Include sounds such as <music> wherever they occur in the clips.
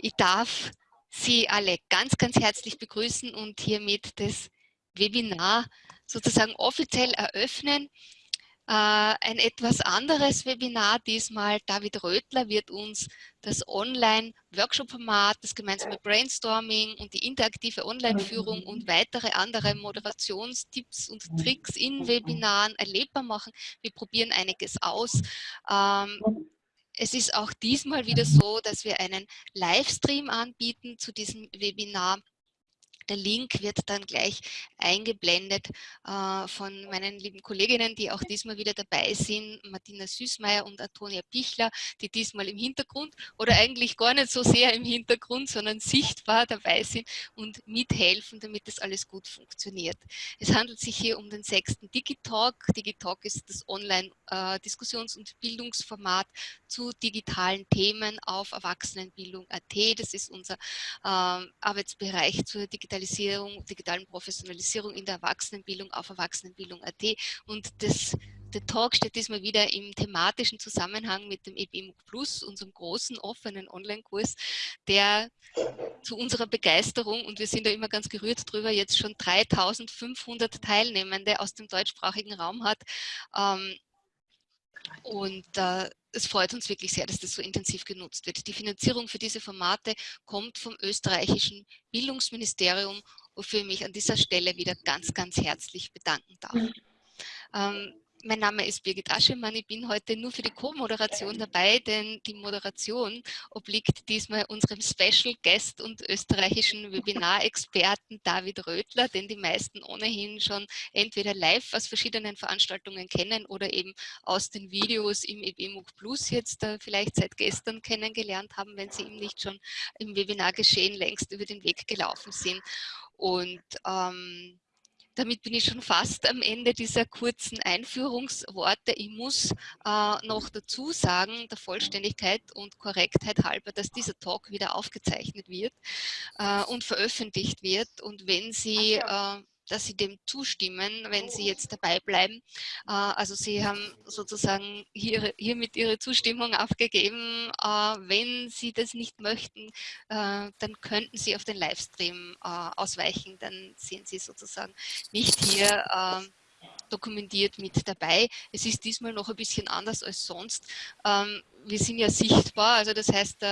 Ich darf Sie alle ganz, ganz herzlich begrüßen und hiermit das Webinar sozusagen offiziell eröffnen. Äh, ein etwas anderes Webinar diesmal. David Rötler wird uns das Online-Workshop-Format, das gemeinsame Brainstorming und die interaktive Online-Führung und weitere andere Moderationstipps und Tricks in Webinaren erlebbar machen. Wir probieren einiges aus. Ähm, es ist auch diesmal wieder so, dass wir einen Livestream anbieten zu diesem Webinar. Der Link wird dann gleich eingeblendet äh, von meinen lieben Kolleginnen, die auch diesmal wieder dabei sind, Martina Süßmeier und Antonia Pichler, die diesmal im Hintergrund oder eigentlich gar nicht so sehr im Hintergrund, sondern sichtbar dabei sind und mithelfen, damit das alles gut funktioniert. Es handelt sich hier um den sechsten Digitalk. Digitalk ist das Online-Diskussions- äh, und Bildungsformat zu digitalen Themen auf Erwachsenenbildung.at. Das ist unser äh, Arbeitsbereich zur Digitalisierung Digitalisierung, digitalen Professionalisierung in der Erwachsenenbildung auf Erwachsenenbildung.at und das der Talk steht diesmal wieder im thematischen Zusammenhang mit dem EBMUG Plus, unserem großen offenen Online-Kurs, der zu unserer Begeisterung, und wir sind da immer ganz gerührt drüber, jetzt schon 3500 Teilnehmende aus dem deutschsprachigen Raum hat. Ähm, und äh, es freut uns wirklich sehr, dass das so intensiv genutzt wird. Die Finanzierung für diese Formate kommt vom österreichischen Bildungsministerium, wofür ich mich an dieser Stelle wieder ganz, ganz herzlich bedanken darf. Mhm. Ähm, mein Name ist Birgit Aschemann. Ich bin heute nur für die Co-Moderation dabei, denn die Moderation obliegt diesmal unserem Special Guest und österreichischen Webinar-Experten David Rötler, den die meisten ohnehin schon entweder live aus verschiedenen Veranstaltungen kennen oder eben aus den Videos im EBMUG Plus jetzt äh, vielleicht seit gestern kennengelernt haben, wenn sie ihm nicht schon im Webinar-Geschehen längst über den Weg gelaufen sind. Und ähm, damit bin ich schon fast am Ende dieser kurzen Einführungsworte. Ich muss äh, noch dazu sagen, der Vollständigkeit und Korrektheit halber, dass dieser Talk wieder aufgezeichnet wird äh, und veröffentlicht wird. Und wenn Sie äh, dass Sie dem zustimmen, wenn Sie jetzt dabei bleiben. Äh, also Sie haben sozusagen hier, hiermit Ihre Zustimmung aufgegeben. Äh, wenn Sie das nicht möchten, äh, dann könnten Sie auf den Livestream ausweichen. Dann sind Sie sozusagen nicht hier dokumentiert mit dabei. Es ist diesmal noch ein bisschen anders als sonst. Ähm, wir sind ja sichtbar, also das heißt,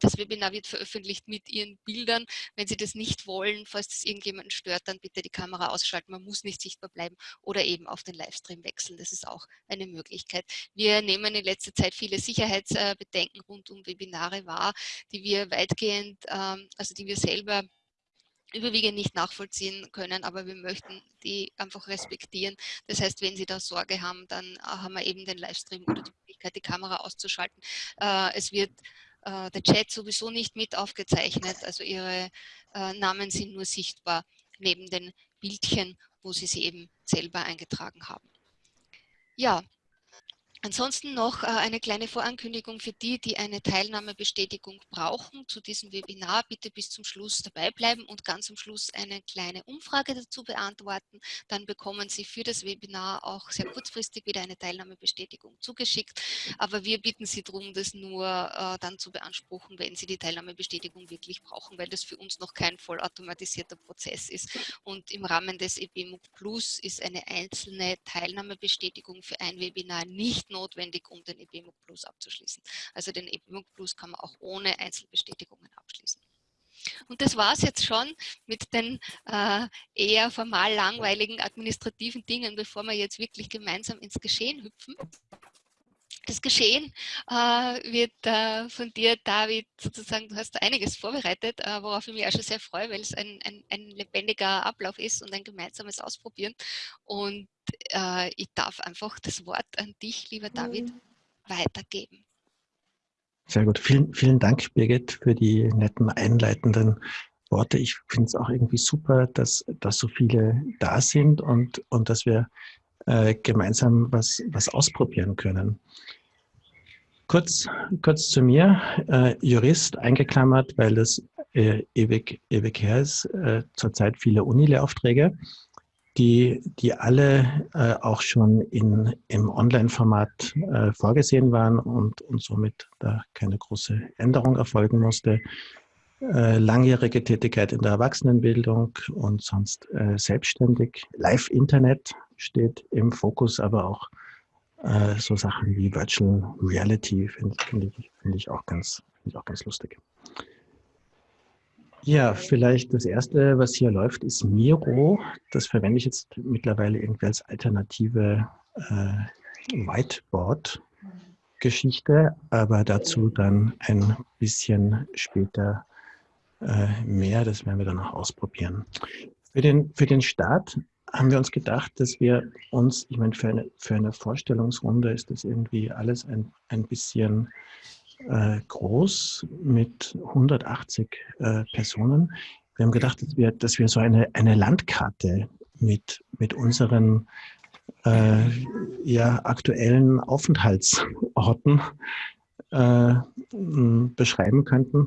das Webinar wird veröffentlicht mit Ihren Bildern. Wenn Sie das nicht wollen, falls das irgendjemanden stört, dann bitte die Kamera ausschalten. Man muss nicht sichtbar bleiben oder eben auf den Livestream wechseln. Das ist auch eine Möglichkeit. Wir nehmen in letzter Zeit viele Sicherheitsbedenken rund um Webinare wahr, die wir weitgehend, ähm, also die wir selber überwiegend nicht nachvollziehen können, aber wir möchten die einfach respektieren. Das heißt, wenn Sie da Sorge haben, dann äh, haben wir eben den Livestream oder die Möglichkeit, die Kamera auszuschalten. Äh, es wird äh, der Chat sowieso nicht mit aufgezeichnet, also Ihre äh, Namen sind nur sichtbar neben den Bildchen, wo Sie sie eben selber eingetragen haben. Ja, Ansonsten noch äh, eine kleine Vorankündigung für die, die eine Teilnahmebestätigung brauchen zu diesem Webinar. Bitte bis zum Schluss dabei bleiben und ganz am Schluss eine kleine Umfrage dazu beantworten. Dann bekommen Sie für das Webinar auch sehr kurzfristig wieder eine Teilnahmebestätigung zugeschickt. Aber wir bitten Sie darum, das nur äh, dann zu beanspruchen, wenn Sie die Teilnahmebestätigung wirklich brauchen, weil das für uns noch kein vollautomatisierter Prozess ist. Und im Rahmen des EBMUG Plus ist eine einzelne Teilnahmebestätigung für ein Webinar nicht notwendig, um den EBMUG Plus abzuschließen. Also den EBMUG Plus kann man auch ohne Einzelbestätigungen abschließen. Und das war es jetzt schon mit den äh, eher formal langweiligen administrativen Dingen, bevor wir jetzt wirklich gemeinsam ins Geschehen hüpfen. Das Geschehen äh, wird äh, von dir, David, sozusagen, du hast einiges vorbereitet, äh, worauf ich mich auch schon sehr freue, weil es ein, ein, ein lebendiger Ablauf ist und ein gemeinsames Ausprobieren. Und äh, ich darf einfach das Wort an dich, lieber David, mhm. weitergeben. Sehr gut. Vielen, vielen Dank, Birgit, für die netten einleitenden Worte. Ich finde es auch irgendwie super, dass, dass so viele da sind und, und dass wir äh, gemeinsam was, was ausprobieren können. Kurz, kurz zu mir, äh, Jurist eingeklammert, weil das äh, ewig, ewig her ist, äh, zurzeit viele Unilehraufträge, die, die alle äh, auch schon in, im Online-Format äh, vorgesehen waren und, und somit da keine große Änderung erfolgen musste. Äh, langjährige Tätigkeit in der Erwachsenenbildung und sonst selbstständig. Live-Internet steht im Fokus, aber auch äh, so Sachen wie Virtual Reality finde find ich, find ich, auch ganz, ich auch ganz lustig. Ja, vielleicht das erste, was hier läuft, ist Miro. Das verwende ich jetzt mittlerweile irgendwie als alternative äh, Whiteboard-Geschichte, aber dazu dann ein bisschen später äh, mehr. Das werden wir dann noch ausprobieren. Für den, für den Start haben wir uns gedacht, dass wir uns, ich meine, für eine, für eine Vorstellungsrunde ist das irgendwie alles ein, ein bisschen äh, groß mit 180 äh, Personen. Wir haben gedacht, dass wir, dass wir so eine, eine Landkarte mit, mit unseren äh, ja, aktuellen Aufenthaltsorten äh, beschreiben könnten.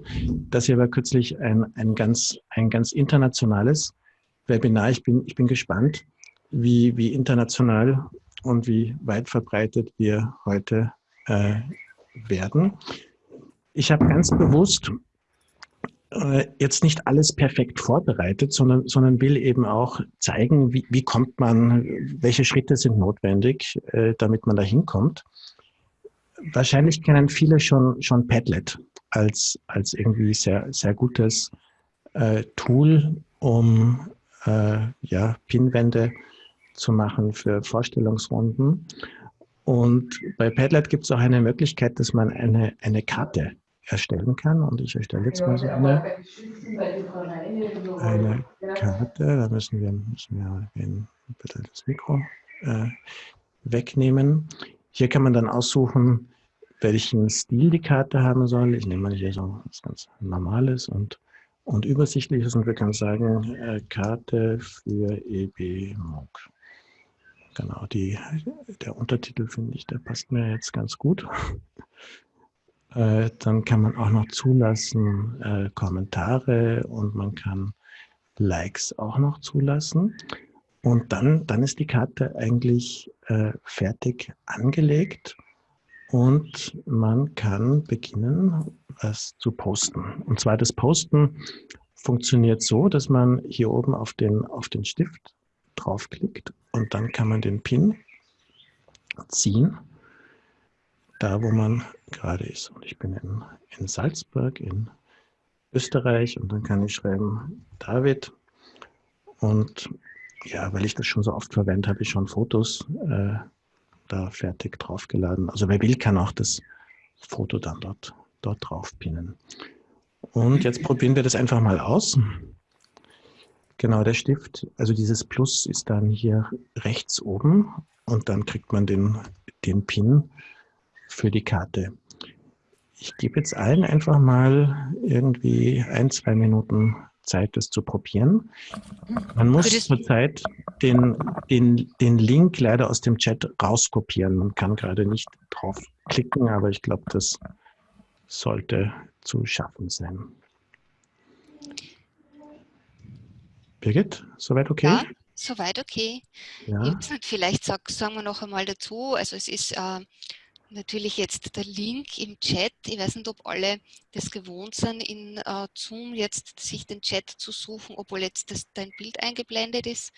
Das hier war kürzlich ein, ein, ganz, ein ganz internationales Webinar. Ich bin, ich bin gespannt, wie, wie international und wie weit verbreitet wir heute äh, werden. Ich habe ganz bewusst äh, jetzt nicht alles perfekt vorbereitet, sondern, sondern will eben auch zeigen, wie, wie kommt man, welche Schritte sind notwendig, äh, damit man da hinkommt. Wahrscheinlich kennen viele schon, schon Padlet als, als irgendwie sehr, sehr gutes äh, Tool, um äh, ja, Pinwände zu machen für Vorstellungsrunden. Und bei Padlet gibt es auch eine Möglichkeit, dass man eine, eine Karte erstellen kann. Und ich erstelle jetzt mal so eine, eine Karte. Da müssen wir, müssen wir den, bitte das Mikro äh, wegnehmen. Hier kann man dann aussuchen, welchen Stil die Karte haben soll. Ich nehme mal hier so was ganz Normales und und übersichtlich ist und wir können sagen, äh, Karte für EB MOOC. Genau, die, der Untertitel finde ich, der passt mir jetzt ganz gut. <laughs> Äh, dann kann man auch noch zulassen äh, Kommentare und man kann Likes auch noch zulassen. Und dann, dann ist die Karte eigentlich äh, fertig angelegt und man kann beginnen, was zu posten. Und zwar das Posten funktioniert so, dass man hier oben auf den, auf den Stift draufklickt und dann kann man den Pin ziehen, da wo man gerade ist. Und ich bin in, in Salzburg in Österreich und dann kann ich schreiben David und ja, weil ich das schon so oft verwende, habe ich schon Fotos äh, da fertig draufgeladen. Also wer will, kann auch das Foto dann dort, dort drauf pinnen. Und jetzt probieren wir das einfach mal aus. Genau, der Stift, also dieses Plus ist dann hier rechts oben und dann kriegt man den, den Pin für die Karte. Ich gebe jetzt allen einfach mal irgendwie ein, zwei Minuten Zeit, das zu probieren. Man muss zurzeit den, den, den Link leider aus dem Chat rauskopieren. Man kann gerade nicht drauf klicken, aber ich glaube, das sollte zu schaffen sein. Birgit, soweit okay? Ja, soweit okay. Ja. Vielleicht sag, sagen wir noch einmal dazu, also es ist äh, natürlich jetzt der Link im Chat. Ich weiß nicht, ob alle das gewohnt sind, in uh, Zoom jetzt sich den Chat zu suchen, obwohl jetzt das, dein Bild eingeblendet ist.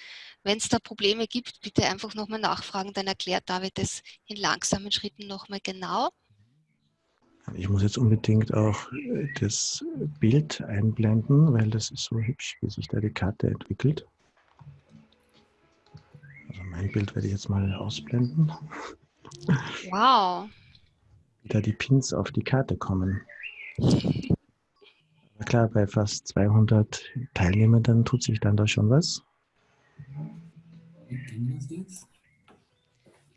Wenn es da Probleme gibt, bitte einfach nochmal nachfragen, dann erklärt David das in langsamen Schritten nochmal genau. Ich muss jetzt unbedingt auch äh, das Bild einblenden, weil das ist so hübsch, wie sich da die Karte entwickelt. Also mein Bild werde ich jetzt mal ausblenden. Wow. Da die Pins auf die Karte kommen. Aber klar, bei fast 200 Teilnehmern tut sich dann da schon was.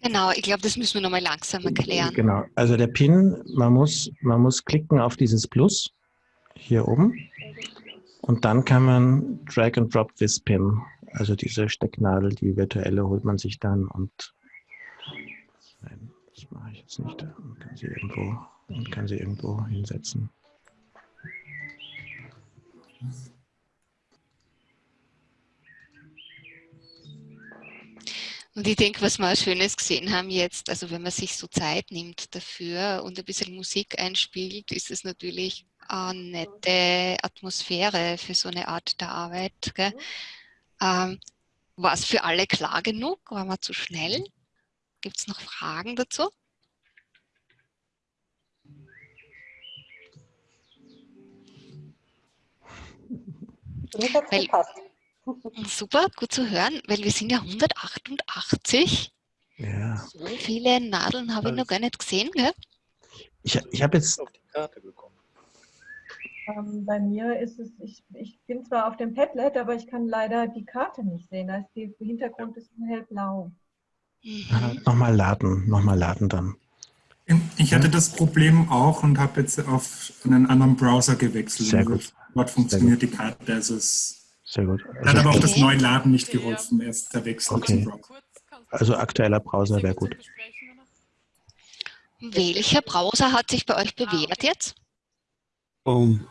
Genau, ich glaube, das müssen wir nochmal langsam erklären. Genau, also der Pin, man muss, man muss klicken auf dieses Plus hier oben und dann kann man Drag and Drop this Pin Also diese Stecknadel, die virtuelle, holt man sich dann und das mache ich jetzt nicht. Man kann sie irgendwo, man kann sie irgendwo hinsetzen. Und ich denke, was wir Schönes gesehen haben jetzt, also wenn man sich so Zeit nimmt dafür und ein bisschen Musik einspielt, ist es natürlich eine nette Atmosphäre für so eine Art der Arbeit. Gell? Ähm, War es für alle klar genug? War man zu schnell? Gibt es noch Fragen dazu? Weil, super, gut zu hören, weil wir sind ja 188. Ja. So viele Nadeln habe ich noch gar nicht gesehen. Gell? Ich, ich habe jetzt auf die Karte bekommen. Ähm, bei mir ist es, ich, ich bin zwar auf dem Padlet, aber ich kann leider die Karte nicht sehen. Da ist die, der Hintergrund ist hellblau. Mhm. nochmal laden, nochmal laden dann. Ich hatte das Problem auch und habe jetzt auf einen anderen Browser gewechselt. Sehr gut. Dort funktioniert die Karte. Also es Sehr gut. hat Also, aber auch das Okay. neue Laden nicht geholfen, erst der Wechsel Okay. zum Browser. also aktueller Browser wäre gut. Welcher Browser hat sich bei euch bewährt jetzt? Um,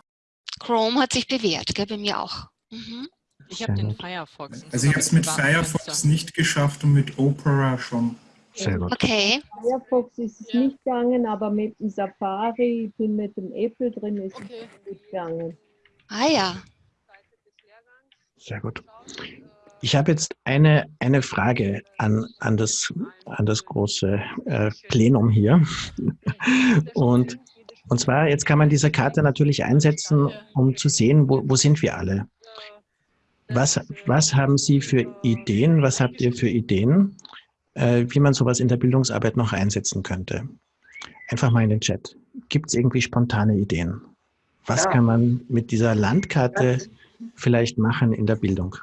Chrome hat sich bewährt, gell? bei mir auch. Mhm. Ich habe den. Firefox. Also ich habe es mit Firefox nicht geschafft und mit Opera schon. Sehr gut. Okay, Firefox ist es Ja. nicht gegangen, aber mit dem Safari, ich bin mit dem Apple drin, ist Okay. es nicht gegangen. ah ja. Sehr gut. Ich habe jetzt eine, eine Frage an, an, das, an das große äh, Plenum hier. <laughs> Und, und zwar, jetzt kann man diese Karte natürlich einsetzen, um zu sehen, wo, wo sind wir alle. Was, was haben Sie für Ideen, was habt ihr für Ideen, äh, wie man sowas in der Bildungsarbeit noch einsetzen könnte? Einfach mal in den Chat. Gibt es irgendwie spontane Ideen? Was kann man mit dieser Landkarte vielleicht machen in der Bildung?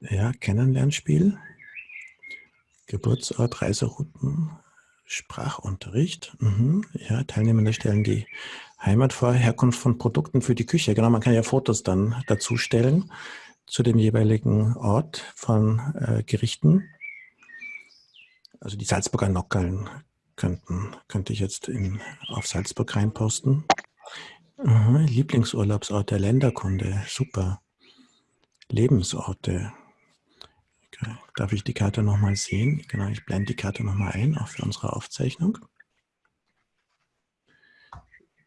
Ja, Kennenlernspiel, Geburtsort, Reiserouten, Sprachunterricht. Mhm. Ja, Teilnehmende stellen die Heimat vor, Herkunft von Produkten für die Küche. Genau, man kann ja Fotos dann dazu stellen zu dem jeweiligen Ort von äh, Gerichten. Also die Salzburger Nockerln könnten, könnte ich jetzt in, auf Salzburg reinposten. Aha, Lieblingsurlaubsort der Länderkunde, super. Lebensorte. Darf ich die Karte nochmal sehen? Genau, ich blende die Karte nochmal ein, auch für unsere Aufzeichnung.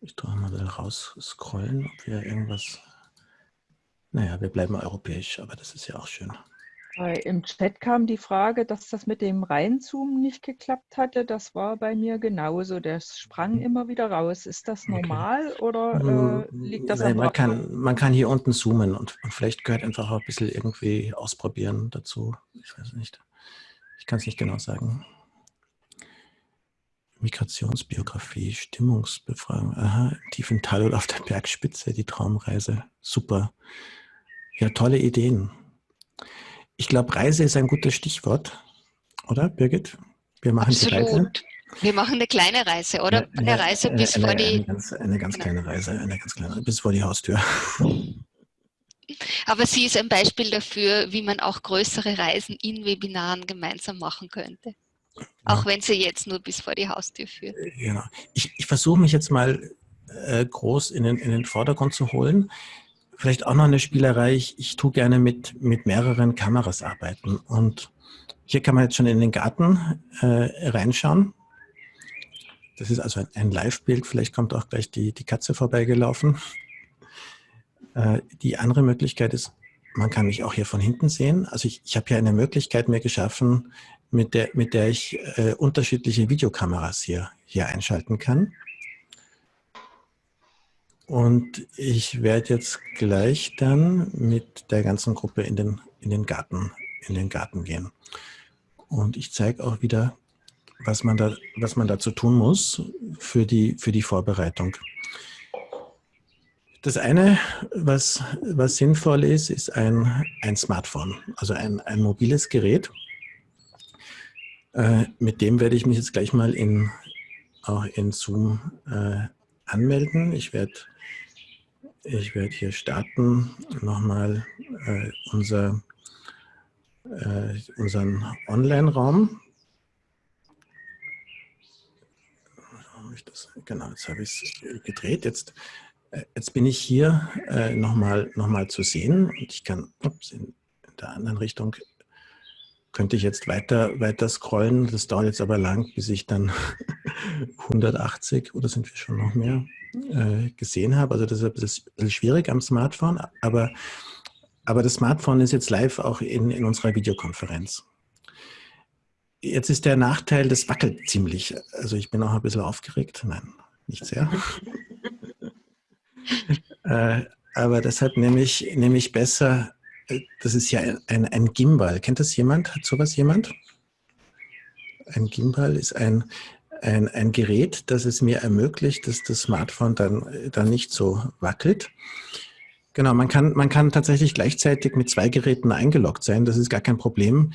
Ich tue mal raus scrollen, ob wir irgendwas. Naja, wir bleiben europäisch, aber das ist ja auch schön. Äh, Im Chat kam die Frage, dass das mit dem Reinzoomen nicht geklappt hatte. Das war bei mir genauso. Das sprang immer wieder raus. Ist das Mhm. Okay. normal oder äh, liegt das Nein, man, kann, man kann hier unten zoomen und, und vielleicht gehört einfach auch ein bisschen irgendwie ausprobieren dazu. Ich weiß nicht. Ich kann es nicht genau sagen. Migrationsbiografie, Stimmungsbefragung. Aha, im tiefen Tal oder auf der Bergspitze, die Traumreise. Super. Ja, tolle Ideen. Ich glaube, Reise ist ein gutes Stichwort, oder Birgit? Wir machen die Reise. Absolut. Wir machen eine kleine Reise, oder? Eine Reise eine- bis eine, vor die. Eine ganz, eine ganz Genau. kleine Reise, eine ganz kleine, bis vor die Haustür. <laughs> Aber sie ist ein Beispiel dafür, wie man auch größere Reisen in Webinaren gemeinsam machen könnte. Auch wenn sie jetzt nur bis vor die Haustür führt. Genau. Ich, ich versuche mich jetzt mal äh, groß in den, in den Vordergrund zu holen. Vielleicht auch noch eine Spielerei. Ich, ich tue gerne mit, mit mehreren Kameras arbeiten. Und hier kann man jetzt schon in den Garten äh, reinschauen. Das ist also ein, ein Live-Bild. Vielleicht kommt auch gleich die, die Katze vorbeigelaufen. Äh, die andere Möglichkeit ist, man kann mich auch hier von hinten sehen. Also ich, ich habe hier eine Möglichkeit mir geschaffen, mit der, mit der ich äh, unterschiedliche Videokameras hier, hier einschalten kann. Und ich werde jetzt gleich dann mit der ganzen Gruppe in den, in den, Garten, in den Garten gehen. Und ich zeige auch wieder, was man, da, was man dazu tun muss für die, für die Vorbereitung. Das eine, was, was sinnvoll ist, ist ein, ein Smartphone, also ein, ein mobiles Gerät. Äh, mit dem werde ich mich jetzt gleich mal in, auch in Zoom äh, anmelden. Ich werde ich werde hier starten, nochmal äh, unser, äh, unseren Online-Raum. Genau, jetzt habe ich es gedreht. Jetzt, äh, jetzt bin ich hier äh, nochmal noch mal zu sehen und ich kann ups, in der anderen Richtung könnte ich jetzt weiter, weiter scrollen. Das dauert jetzt aber lang, bis ich dann <laughs> 180 oder sind wir schon noch mehr äh, gesehen habe. Also das ist ein bisschen schwierig am Smartphone, aber, aber das Smartphone ist jetzt live auch in, in unserer Videokonferenz. Jetzt ist der Nachteil, das wackelt ziemlich. Also ich bin auch ein bisschen aufgeregt. Nein, nicht sehr. <laughs> äh, aber deshalb nehme ich, nehme ich besser das ist ja ein, ein Gimbal. Kennt das jemand? Hat sowas jemand? Ein Gimbal ist ein, ein, ein Gerät, das es mir ermöglicht, dass das Smartphone dann, dann nicht so wackelt. Genau, man kann, man kann tatsächlich gleichzeitig mit zwei Geräten eingeloggt sein. Das ist gar kein Problem.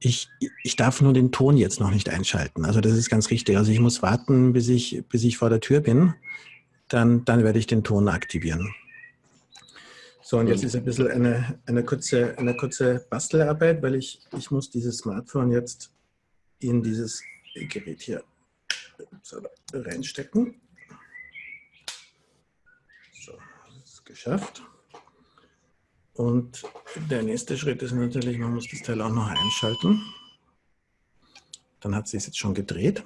Ich, ich darf nur den Ton jetzt noch nicht einschalten. Also das ist ganz richtig. Also ich muss warten, bis ich, bis ich vor der Tür bin. Dann, dann werde ich den Ton aktivieren. So, und jetzt ist ein bisschen eine, eine, kurze, eine kurze Bastelarbeit, weil ich, ich muss dieses Smartphone jetzt in dieses Gerät hier reinstecken. So, das ist geschafft. Und der nächste Schritt ist natürlich, man muss das Teil auch noch einschalten. Dann hat sie es jetzt schon gedreht.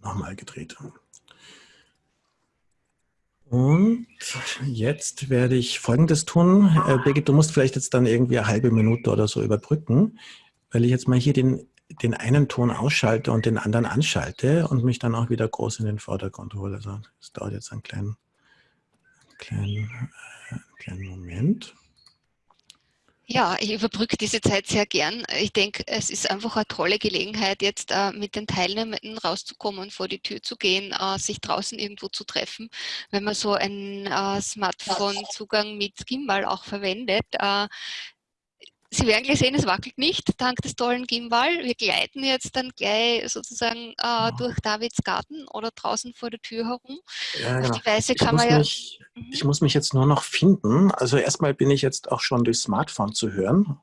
Nochmal gedreht. Und jetzt werde ich Folgendes tun. Äh, Birgit, du musst vielleicht jetzt dann irgendwie eine halbe Minute oder so überbrücken, weil ich jetzt mal hier den, den einen Ton ausschalte und den anderen anschalte und mich dann auch wieder groß in den Vordergrund hole. Also das dauert jetzt einen kleinen, kleinen, äh, kleinen Moment. Ja, ich überbrücke diese Zeit sehr gern. Ich denke, es ist einfach eine tolle Gelegenheit, jetzt äh, mit den Teilnehmenden rauszukommen, vor die Tür zu gehen, äh, sich draußen irgendwo zu treffen. Wenn man so einen äh, Smartphone-Zugang mit Gimbal auch verwendet, äh, Sie werden gleich sehen, es wackelt nicht, dank des tollen Gimbal. Wir gleiten jetzt dann gleich sozusagen äh, durch Davids Garten oder draußen vor der Tür herum. Ja, genau. Auf die Weise kann man ja... Mich, mhm. ich muss mich jetzt nur noch finden. Also erstmal bin ich jetzt auch schon durchs Smartphone zu hören.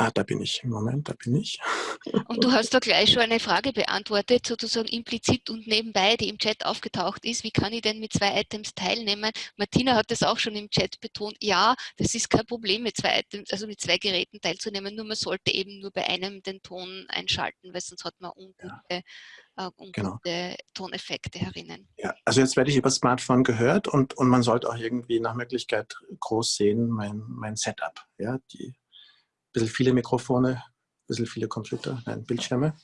Ah, da bin ich. Moment, da bin ich. <laughs> Und du hast da gleich schon eine Frage beantwortet, sozusagen implizit und nebenbei, die im Chat aufgetaucht ist. Wie kann ich denn mit zwei Items teilnehmen? Martina hat das auch schon im Chat betont. Ja, das ist kein Problem, mit zwei Items, also mit zwei Geräten teilzunehmen. Nur man sollte eben nur bei einem den Ton einschalten, weil sonst hat man ungute, ja. äh, ungute genau. Toneffekte herinnen. Ja, also jetzt werde ich über Smartphone gehört und, und man sollte auch irgendwie nach Möglichkeit groß sehen, mein, mein Setup. Ja, die bisschen viele Mikrofone, ein bisschen viele Computer, nein, Bildschirme.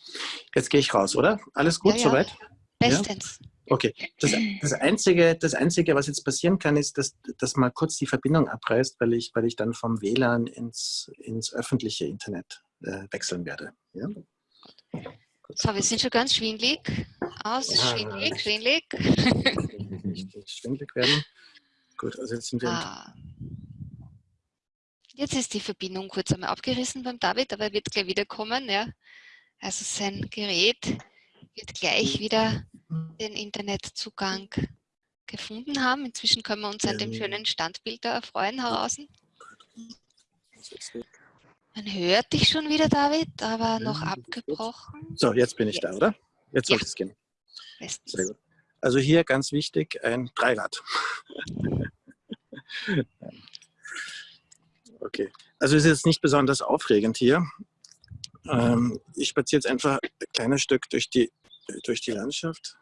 Jetzt gehe ich raus, oder? Alles gut ja, ja. soweit? Bestens. Ja? Okay. Das, das, Einzige, das Einzige, was jetzt passieren kann, ist, dass, dass mal kurz die Verbindung abreißt, weil ich, weil ich dann vom WLAN ins, ins öffentliche Internet äh, wechseln werde. Ja? So, wir sind schon ganz schwindlig. Aus, ja, schwindlig, schwindlig. Nicht, schwindlig werden. Gut, also jetzt sind wir... Ah. Jetzt ist die Verbindung kurz einmal abgerissen beim David, aber er wird gleich wiederkommen. Ja. Also sein Gerät wird gleich wieder den Internetzugang gefunden haben. Inzwischen können wir uns an dem schönen Standbild da erfreuen heraus. Man hört dich schon wieder, David, aber noch abgebrochen. So, jetzt bin ich da, oder? Jetzt soll ja. es gehen. Sehr gut. Also hier ganz wichtig, ein Dreirad. <laughs> Okay, also ist jetzt nicht besonders aufregend hier. Ähm, ich spaziere jetzt einfach ein kleines Stück durch die, durch die Landschaft.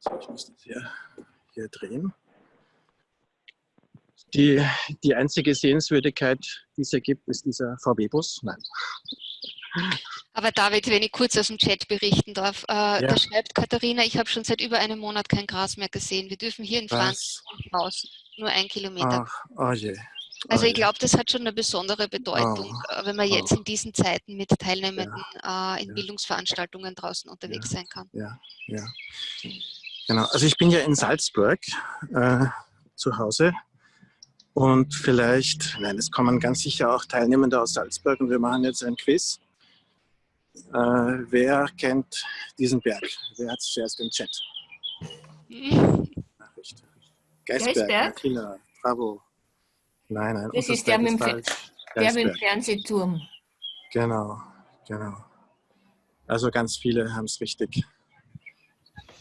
So, ich muss das hier, hier drehen. Die, die einzige Sehenswürdigkeit, die es hier gibt, ist dieser VW-Bus. Nein. Aber David, wenn ich kurz aus dem Chat berichten darf, äh, ja. da schreibt Katharina, ich habe schon seit über einem Monat kein Gras mehr gesehen. Wir dürfen hier in Frankreich raus, nur ein Kilometer. Ach, oh je. Also ich glaube, das hat schon eine besondere Bedeutung, oh, wenn man jetzt oh. in diesen Zeiten mit Teilnehmenden ja, äh, in ja. Bildungsveranstaltungen draußen unterwegs ja, sein kann. Ja, ja. Genau. Also ich bin ja in Salzburg äh, zu Hause und vielleicht, nein, es kommen ganz sicher auch Teilnehmende aus Salzburg und wir machen jetzt ein Quiz. Äh, wer kennt diesen Berg? Wer hat es zuerst im Chat? <laughs> Nachricht. Geisberg, Geisberg? Bravo. Nein, nein, Das ist der mit dem. Der mit dem. Fernsehturm. Genau, genau. Also ganz viele haben es richtig.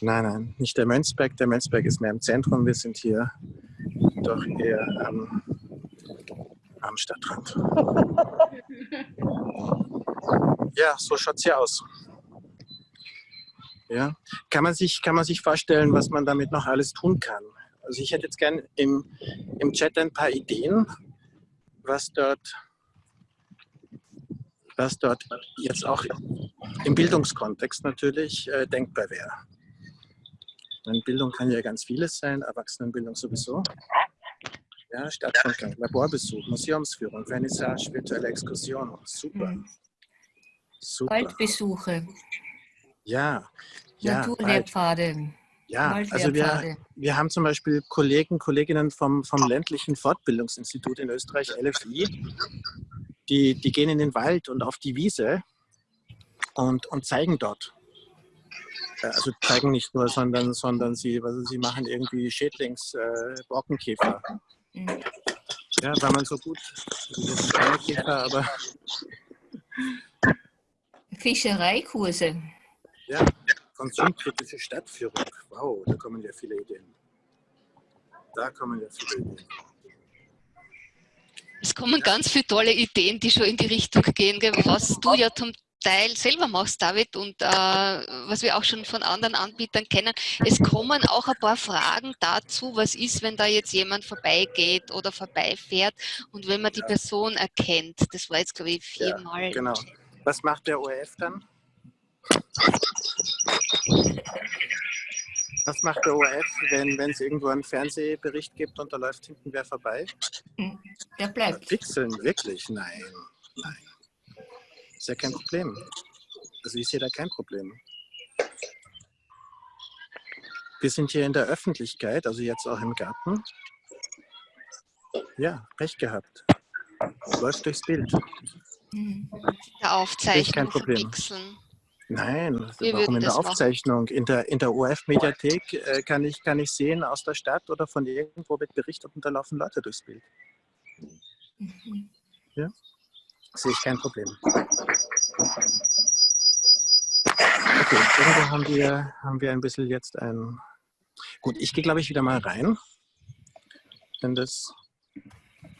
Nein, nein, nicht der Mönzberg. Der Mönzberg ist mehr im Zentrum. Wir sind hier doch eher am, am Stadtrand. <laughs> Ja, so schaut es hier aus. Ja. Kann, man sich, kann man sich vorstellen, was man damit noch alles tun kann? Also ich hätte jetzt gern im, im Chat ein paar Ideen, was dort was dort jetzt auch im Bildungskontext natürlich äh, denkbar wäre. Denn Bildung kann ja ganz vieles sein, Erwachsenenbildung sowieso. Ja, Stadtrundgang, Laborbesuch, Museumsführung, Vernissage, virtuelle Exkursion. Super. Mhm. Super. Waldbesuche, Ja, ja. Naturlehrpfade, ja. Also wir, wir haben zum Beispiel Kollegen, Kolleginnen vom, vom ländlichen Fortbildungsinstitut in Österreich, LFI, die, die gehen in den Wald und auf die Wiese und, und zeigen dort. Äh, Also zeigen nicht nur, sondern, sondern sie, also sie machen irgendwie Schädlings, äh, Borkenkäfer. Mhm. Ja, weil man so gut, Käfer, aber Fischereikurse. ja, konsumkritische Stadtführung. Wow, da kommen ja viele Ideen. Da kommen ja viele Ideen. Es kommen ganz viele tolle Ideen, die schon in die Richtung gehen, was du ja zum Teil selber machst, David, und äh, was wir auch schon von anderen Anbietern kennen. Es kommen auch ein paar Fragen dazu, was ist, wenn da jetzt jemand vorbeigeht oder vorbeifährt und wenn man die Person erkennt. Das war jetzt, glaube ich, Ja, viermal. genau. Was macht der ORF dann? Was macht der ORF, wenn wenn es irgendwo einen Fernsehbericht gibt und da läuft hinten wer vorbei? Der bleibt. Pixeln, wirklich? Nein, nein. Ist ja kein Problem. Also ich sehe da kein Problem. Wir sind hier in der Öffentlichkeit, also jetzt auch im Garten. Ja, recht gehabt. Läuft durchs Bild. Der Aufzeichnung kein Problem. verpixeln. Nein, Wir warum in der machen. Aufzeichnung? In der, in der ORF-Mediathek äh, kann, ich, kann ich sehen aus der Stadt oder von irgendwo wird berichtet und da laufen Leute durchs Bild. Mhm. Sehe ich kein Problem. Okay, irgendwo haben wir, haben wir ein bisschen jetzt ein... Gut, ich gehe glaube ich wieder mal rein, wenn das,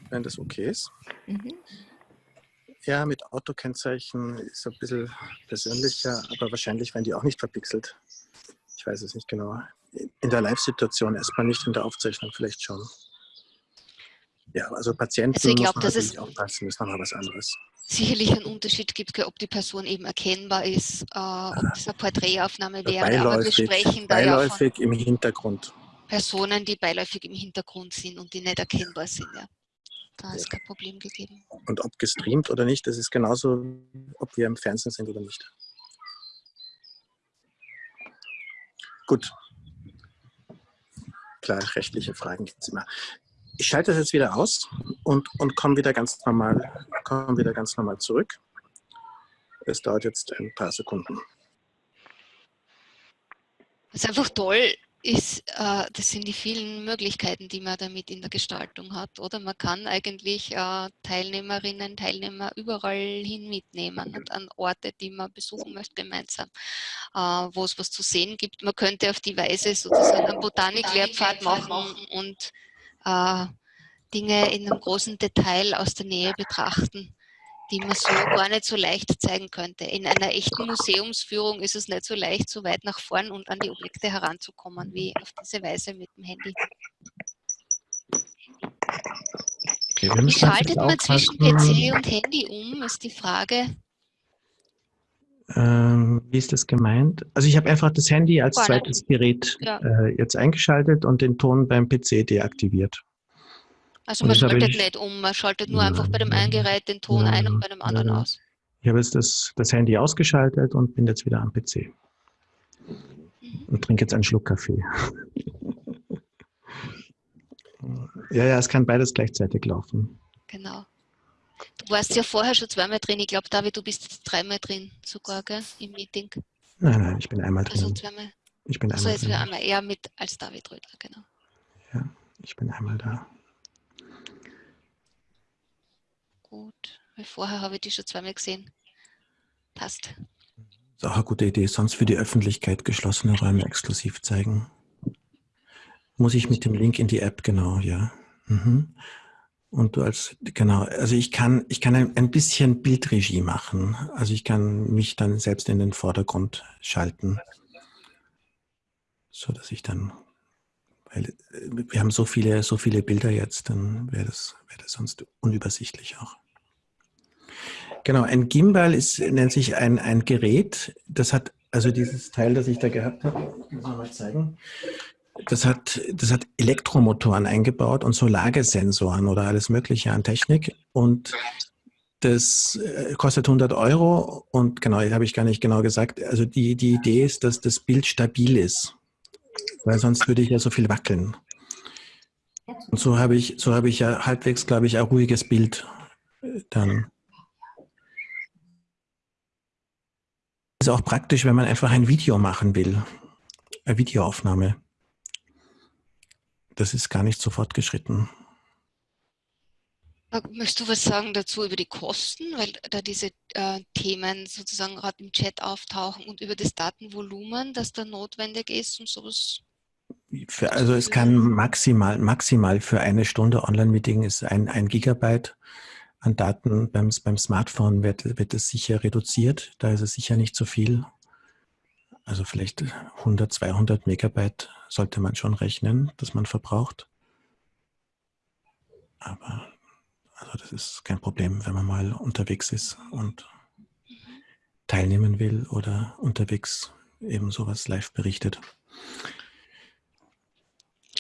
wenn das okay ist. Mhm. Ja, mit Autokennzeichen ist ein bisschen persönlicher, aber wahrscheinlich werden die auch nicht verpixelt. Ich weiß es nicht genau. In der Live-Situation erstmal nicht, in der Aufzeichnung vielleicht schon. Ja, also Patienten Also ich glaub, muss man dass es- aufpassen, ist nochmal was anderes. sicherlich einen Unterschied gibt, ob die Person eben erkennbar ist, äh, ob das eine Porträtaufnahme wäre. Aber wir Beiläufig, sprechen da ja beiläufig im Hintergrund. Personen, die beiläufig im Hintergrund sind und die nicht erkennbar sind. Ja. Da ist kein Problem gegeben. Und ob gestreamt oder nicht, das ist genauso, ob wir im Fernsehen sind oder nicht. Gut. Klar, rechtliche Fragen gibt es immer. Ich schalte das jetzt wieder aus und, und komme wieder ganz normal, komme wieder ganz normal zurück. Es dauert jetzt ein paar Sekunden. Was einfach toll ist, äh, das sind die vielen Möglichkeiten, die man damit in der Gestaltung hat. Oder man kann eigentlich äh, Teilnehmerinnen, Teilnehmer überall hin mitnehmen und an Orte, die man besuchen möchte, gemeinsam, äh, wo es was zu sehen gibt. Man könnte auf die Weise sozusagen einen Botaniklehrpfad machen und äh, Dinge in einem großen Detail aus der Nähe betrachten, die man so gar nicht so leicht zeigen könnte. In einer echten Museumsführung ist es nicht so leicht, so weit nach vorn und an die Objekte heranzukommen, wie auf diese Weise mit dem Handy. Okay, Wie schaltet man zwischen. PC und Handy um, ist die Frage. Ähm, wie ist das gemeint? Also ich habe einfach das Handy als zweites Gerät Ja. äh, jetzt eingeschaltet und den Ton beim PC deaktiviert. Also man schaltet ich- nicht um, man schaltet nur einfach bei dem einen Gerät den Ton ein und bei dem anderen aus. Ich habe jetzt das, das Handy ausgeschaltet und bin jetzt wieder am PC. Und trinke jetzt einen Schluck Kaffee. <laughs> ja, ja, es kann beides gleichzeitig laufen. Genau. Du warst ja vorher schon zweimal drin. Ich glaube, David, du bist jetzt dreimal drin sogar, gell, im Meeting. Nein, nein, ich bin einmal Also drin. zweimal. Ich bin Also einmal jetzt drin. einmal eher mit als David Rödler, genau. Ja, ich bin einmal da. Gut. Weil vorher habe ich die schon zweimal gesehen. Passt. Ist auch eine gute Idee. Sonst für die Öffentlichkeit geschlossene Räume exklusiv zeigen. Muss ich mit dem Link in die App, genau, ja. Mhm. Und du als, genau, also ich kann, ich kann ein, ein bisschen Bildregie machen. Also ich kann mich dann selbst in den Vordergrund schalten. So dass ich dann, weil äh, wir haben so viele, so viele Bilder jetzt, dann wäre das, wäre das sonst unübersichtlich auch. Genau, ein Gimbal ist, nennt sich ein, ein Gerät, das hat, also dieses Teil, das ich da gehabt habe, muss ich mal zeigen, das hat, das hat Elektromotoren eingebaut und so Lagesensoren oder alles mögliche an Technik. Und das äh, kostet 100 Euro und genau, habe ich gar nicht genau gesagt, also die, die Idee ist, dass das Bild stabil ist, weil sonst würde ich ja so viel wackeln. Und so habe ich, so habe ich ja halbwegs, glaube ich, ein ruhiges Bild äh, dann. Ist auch praktisch, wenn man einfach ein Video machen will. Eine Videoaufnahme. Das ist gar nicht so fortgeschritten. Äh, Möchtest du was sagen dazu über die Kosten, weil da diese äh, Themen sozusagen gerade im Chat auftauchen und über das Datenvolumen, das da notwendig ist, um sowas Für, also es kann maximal, maximal für eine Stunde Online-Meeting ist ein, ein Gigabyte an Daten. Beim, beim Smartphone wird, wird es sicher reduziert. Da ist es sicher nicht so viel. Also vielleicht 100, 200 Megabyte sollte man schon rechnen, dass man verbraucht. Aber also das ist kein Problem, wenn man mal unterwegs ist und teilnehmen will oder unterwegs eben sowas live berichtet.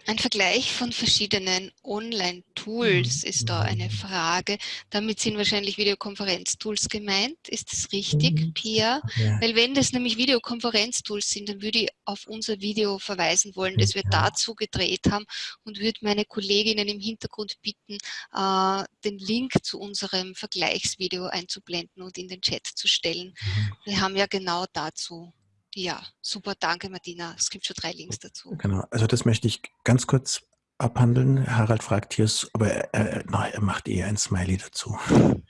Ein Vergleich von verschiedenen Online-Tools ist da eine Frage. Damit sind wahrscheinlich Videokonferenz-Tools gemeint. Ist das richtig, Pia? Ja. Weil wenn das nämlich Videokonferenz-Tools sind, dann würde ich auf unser Video verweisen wollen, das wir Ja. dazu gedreht haben und würde meine Kolleginnen im Hintergrund bitten, äh, den Link zu unserem Vergleichsvideo einzublenden und in den Chat zu stellen. Mhm. Wir haben ja genau dazu. Ja, super, danke Martina. Es gibt schon drei Links dazu. Genau, also das möchte ich ganz kurz abhandeln. Harald fragt hier, aber er, er, na, er macht eher ein Smiley dazu.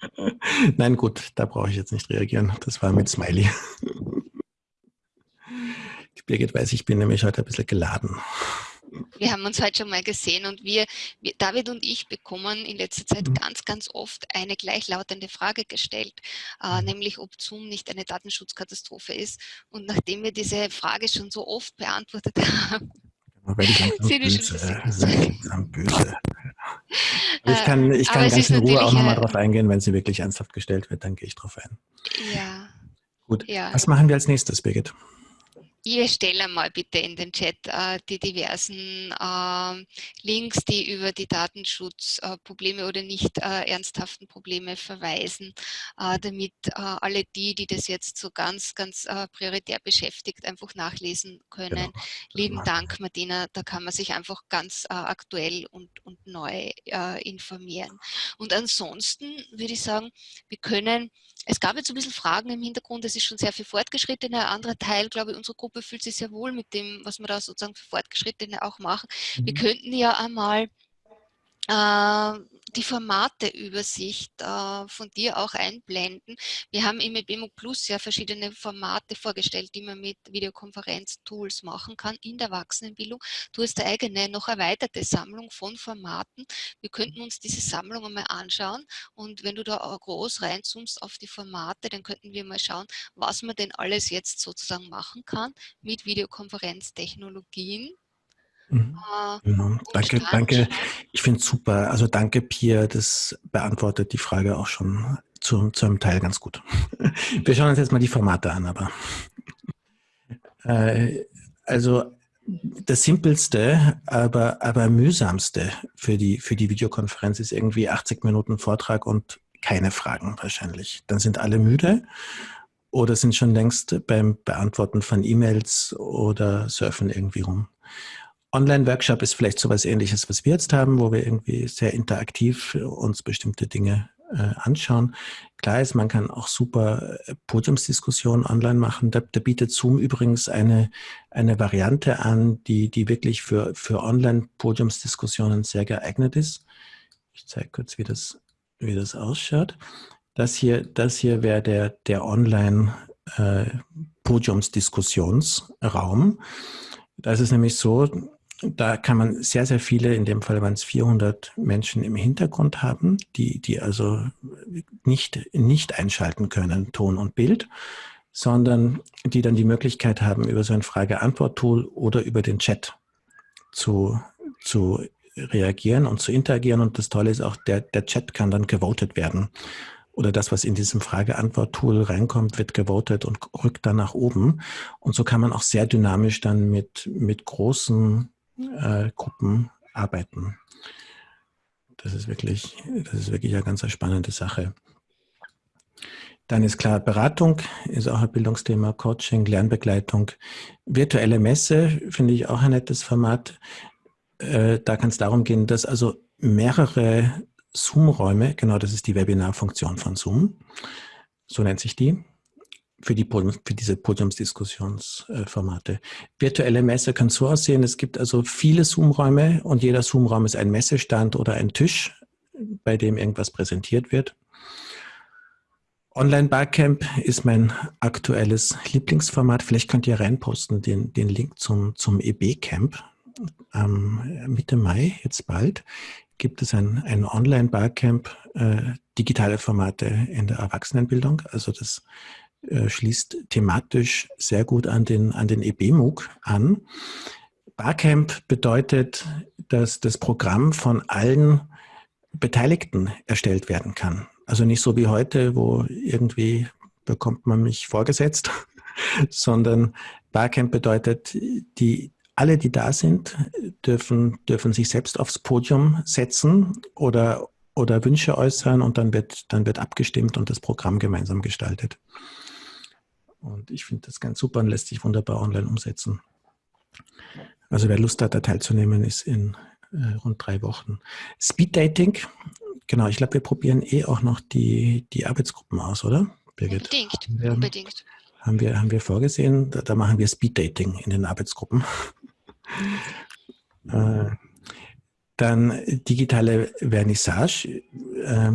<laughs> Nein, gut, da brauche ich jetzt nicht reagieren. Das war mit Smiley. <laughs> Birgit weiß, ich bin nämlich heute ein bisschen geladen. Wir haben uns heute schon mal gesehen und wir, wir, David und ich bekommen in letzter Zeit Mhm. ganz, ganz oft eine gleichlautende Frage gestellt, äh, Mhm. nämlich ob Zoom nicht eine Datenschutzkatastrophe ist. Und nachdem wir diese Frage schon so oft beantwortet <laughs> haben, Sind wir schon böse. ich Äh, kann, ich kann ganz in Ruhe auch nochmal äh, drauf eingehen, wenn sie wirklich ernsthaft gestellt wird, dann gehe ich drauf ein. ja, Gut, ja. was machen wir als nächstes, Birgit? Ihr stellt mal bitte in den Chat äh, die diversen ähm, Links, die über die Datenschutzprobleme oder nicht äh, ernsthaften Probleme verweisen, äh, damit äh, alle die, die das jetzt so ganz, ganz äh, prioritär beschäftigt, einfach nachlesen können. Genau. Lieben Dank, Martina. Da kann man sich einfach ganz äh, aktuell und, und neu äh, informieren. Und ansonsten würde ich sagen, wir können, es gab jetzt ein bisschen Fragen im Hintergrund, es ist schon sehr viel fortgeschritten. Ein anderer Teil, glaube ich, unsere Gruppe fühlt sich sehr wohl mit dem, was wir da sozusagen für Fortgeschrittene auch machen. Wir Mhm. könnten ja einmal äh, die Formateübersicht äh, von dir auch einblenden. Wir haben im EBMO Plus ja verschiedene Formate vorgestellt, die man mit Videokonferenz-Tools machen kann in der Erwachsenenbildung. Du hast eine eigene, noch erweiterte Sammlung von Formaten. Wir könnten uns diese Sammlung einmal anschauen und wenn du da auch groß reinzoomst auf die Formate, dann könnten wir mal schauen, was man denn alles jetzt sozusagen machen kann mit Videokonferenztechnologien. Mhm. Äh, Genau. Danke, danke. Ich finde es super. Also danke, Pia. Das beantwortet die Frage auch schon zu, zu einem Teil ganz gut. <laughs> Wir schauen uns jetzt mal die Formate an, aber äh, also das simpelste, aber, aber mühsamste für die, für die Videokonferenz ist irgendwie 80 Minuten Vortrag und keine Fragen wahrscheinlich. Dann sind alle müde oder sind schon längst beim Beantworten von E-Mails oder surfen irgendwie rum. Online-Workshop ist vielleicht sowas ähnliches, was wir jetzt haben, wo wir irgendwie sehr interaktiv uns bestimmte Dinge äh, anschauen. Klar ist, man kann auch super äh, Podiumsdiskussionen online machen. Da, da, bietet Zoom übrigens eine, eine Variante an, die, die wirklich für, für Online-Podiumsdiskussionen sehr geeignet ist. Ich zeige kurz, wie das, wie das ausschaut. Das hier, das hier wäre der, der Online-Podiumsdiskussionsraum. Äh, da ist es nämlich so, da kann man sehr, sehr viele, in dem Fall waren es 400 Menschen im Hintergrund haben, die, die also nicht, nicht einschalten können, Ton und Bild, sondern die dann die Möglichkeit haben, über so ein Frage-Antwort-Tool oder über den Chat zu, zu reagieren und zu interagieren. Und das Tolle ist auch, der, der Chat kann dann gewotet werden. Oder das, was in diesem Frage-Antwort-Tool reinkommt, wird gewotet und rückt dann nach oben. Und so kann man auch sehr dynamisch dann mit, mit großen äh, Gruppen arbeiten. Das ist wirklich, das ist wirklich eine ganz spannende Sache. Dann ist klar, Beratung ist auch ein Bildungsthema, Coaching, Lernbegleitung. Virtuelle Messe finde ich auch ein nettes Format. Äh, da kann es darum gehen, dass also mehrere Zoom-Räume, genau das ist die Webinarfunktion von Zoom, so nennt sich die, für, die für diese Podiumsdiskussionsformate. Virtuelle Messe kann so aussehen, es gibt also viele Zoom-Räume und jeder Zoom-Raum ist ein Messestand oder ein Tisch, bei dem irgendwas präsentiert wird. Online-Barcamp ist mein aktuelles Lieblingsformat. Vielleicht könnt ihr reinposten den, den Link zum, zum EB-Camp. Ähm, Mitte Mai, jetzt bald, gibt es ein, ein Online-Barcamp, äh, digitale Formate in der Erwachsenenbildung. Also das äh, schließt thematisch sehr gut an den, an den EB-MOOC an. Barcamp bedeutet, dass das Programm von allen Beteiligten erstellt werden kann. Also nicht so wie heute, wo irgendwie bekommt man mich vorgesetzt, <laughs> sondern Barcamp bedeutet, die, alle, die da sind, dürfen, dürfen sich selbst aufs Podium setzen oder, oder Wünsche äußern und dann wird, dann wird abgestimmt und das Programm gemeinsam gestaltet. Und ich finde das ganz super und lässt sich wunderbar online umsetzen. Also wer Lust hat, da teilzunehmen, ist in äh, rund drei Wochen. Speed Dating, genau, ich glaube, wir probieren eh auch noch die, die Arbeitsgruppen aus, oder? Birgit? Unbedingt, wir, unbedingt. Haben wir, haben wir vorgesehen, da, da machen wir Speed Dating in den Arbeitsgruppen. <laughs> äh, dann digitale Vernissage. Äh,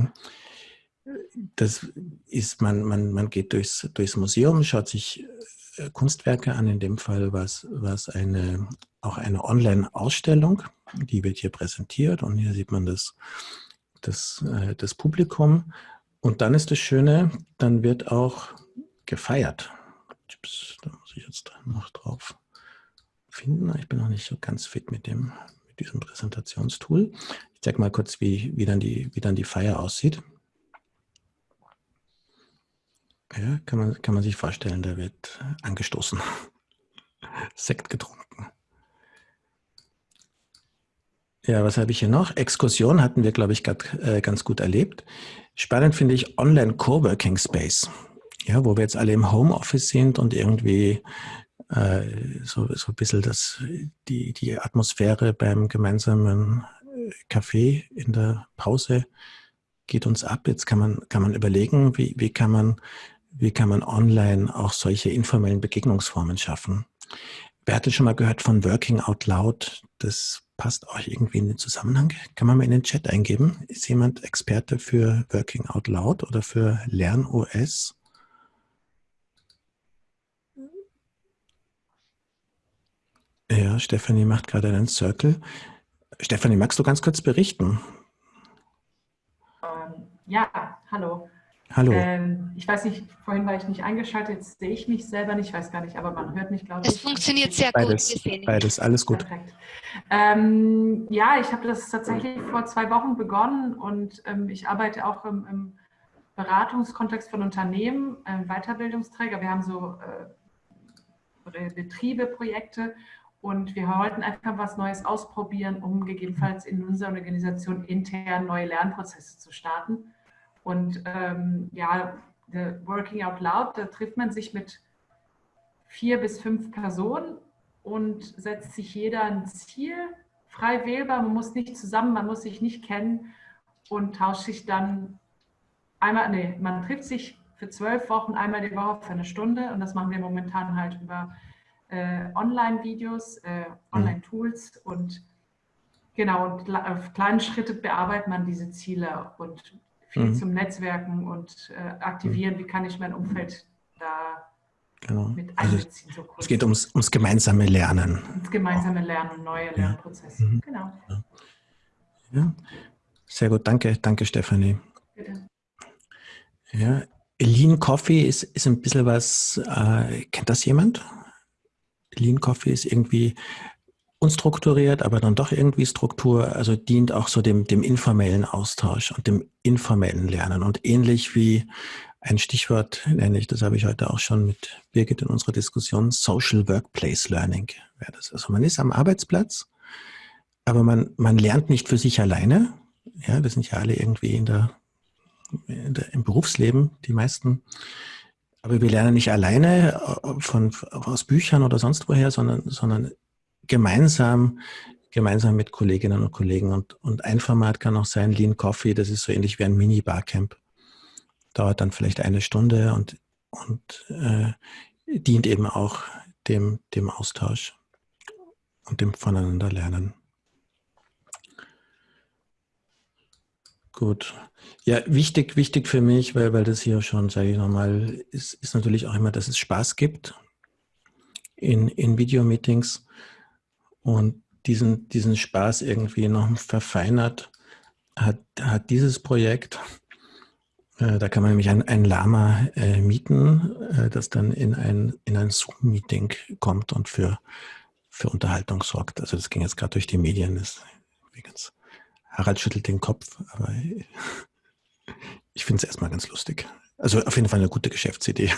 das ist, man, man, man geht durchs, durchs Museum, schaut sich äh, Kunstwerke an, in dem Fall war es eine, auch eine Online-Ausstellung, die wird hier präsentiert und hier sieht man das, das, äh, das Publikum. Und dann ist das Schöne, dann wird auch gefeiert. Da muss ich jetzt noch drauf finden. Ich bin noch nicht so ganz fit mit, dem, mit diesem Präsentationstool. Ich zeige mal kurz, wie, wie, dann die, wie dann die Feier aussieht. Ja, kann man, kann man sich vorstellen, da wird angestoßen. <laughs> Sekt getrunken. Ja, was habe ich hier noch? Exkursion hatten wir, glaube ich, grad, äh, ganz gut erlebt. Spannend finde ich Online Coworking Space. Ja, wo wir jetzt alle im Homeoffice sind und irgendwie äh, so, so ein bisschen das, die, die Atmosphäre beim gemeinsamen Kaffee in der Pause geht uns ab. Jetzt kann man, kann man überlegen, wie, wie kann man wie kann man online auch solche informellen Begegnungsformen schaffen? Wer hatte schon mal gehört von Working Out Loud? Das passt auch irgendwie in den Zusammenhang. Kann man mal in den Chat eingeben? Ist jemand Experte für Working Out Loud oder für LernOS? Ja, Stefanie macht gerade einen Circle. Stefanie, magst du ganz kurz berichten? Ähm, ja, hallo. Hallo. Ähm, ich weiß nicht, vorhin war ich nicht eingeschaltet, jetzt sehe ich mich selber nicht, ich weiß gar nicht, aber man hört mich, glaube ich. Es funktioniert sehr beides, gut. Beides, alles gut. Ähm, ja, ich habe das tatsächlich vor zwei Wochen begonnen und ähm, ich arbeite auch im, im, Beratungskontext von Unternehmen, ähm, Weiterbildungsträger. Wir haben so äh, Betriebe, Projekte und wir wollten einfach was Neues ausprobieren, um gegebenenfalls in unserer Organisation intern neue Lernprozesse zu starten. Und ähm, ja, Working Out Loud, da trifft man sich mit vier bis fünf Personen und setzt sich jeder ein Ziel, frei wählbar. Man muss nicht zusammen, man muss sich nicht kennen und tauscht sich dann einmal, nee, man trifft sich für zwölf Wochen einmal die Woche für eine Stunde und das machen wir momentan halt über äh, Online-Videos, äh, Online-Tools und genau, und auf kleinen Schritte bearbeitet man diese Ziele und viel Mhm. zum Netzwerken und äh, aktivieren, wie kann ich mein Umfeld da Genau. mit Also einbeziehen. So kurz. es geht ums, ums gemeinsame Lernen. ins gemeinsame Lernen und neue Lernprozesse. Mhm. Genau, Ja. Sehr gut, danke, danke Stefanie. bitte. Ja. Lean Coffee ist, ist ein bisschen was, äh, kennt das jemand? Lean Coffee ist irgendwie unstrukturiert, aber dann doch irgendwie Struktur, also dient auch so dem, dem informellen Austausch und dem informellen Lernen. Und ähnlich wie ein Stichwort nenne ich, das habe ich heute auch schon mit Birgit in unserer Diskussion, Social Workplace Learning wäre das. Also man ist am Arbeitsplatz, aber man, man lernt nicht für sich alleine. Ja, wir sind ja alle irgendwie in der, in der, im Berufsleben, die meisten. Aber wir lernen nicht alleine äh, von, aus Büchern oder sonst woher, sondern, sondern gemeinsam, gemeinsam mit Kolleginnen und Kollegen. Und, und ein Format kann auch sein, Lean Coffee, das ist so ähnlich wie ein Mini-Barcamp. Dauert dann vielleicht eine Stunde und, und äh, dient eben auch dem, dem Austausch und dem Voneinanderlernen. Gut. Ja, wichtig, wichtig für mich, weil, weil das hier schon, sage ich nochmal, ist, ist natürlich auch immer, dass es Spaß gibt in, in Videomeetings und diesen, diesen Spaß irgendwie noch verfeinert hat, hat dieses Projekt. Äh, da kann man nämlich ein, ein Lama äh, mieten, äh, das dann in ein, in ein Zoom-Meeting kommt und für, für Unterhaltung sorgt. Also das ging jetzt gerade durch die Medien. Das, übrigens, Harald schüttelt den Kopf, aber <laughs> ich finde es erstmal ganz lustig. Also auf jeden Fall eine gute Geschäftsidee.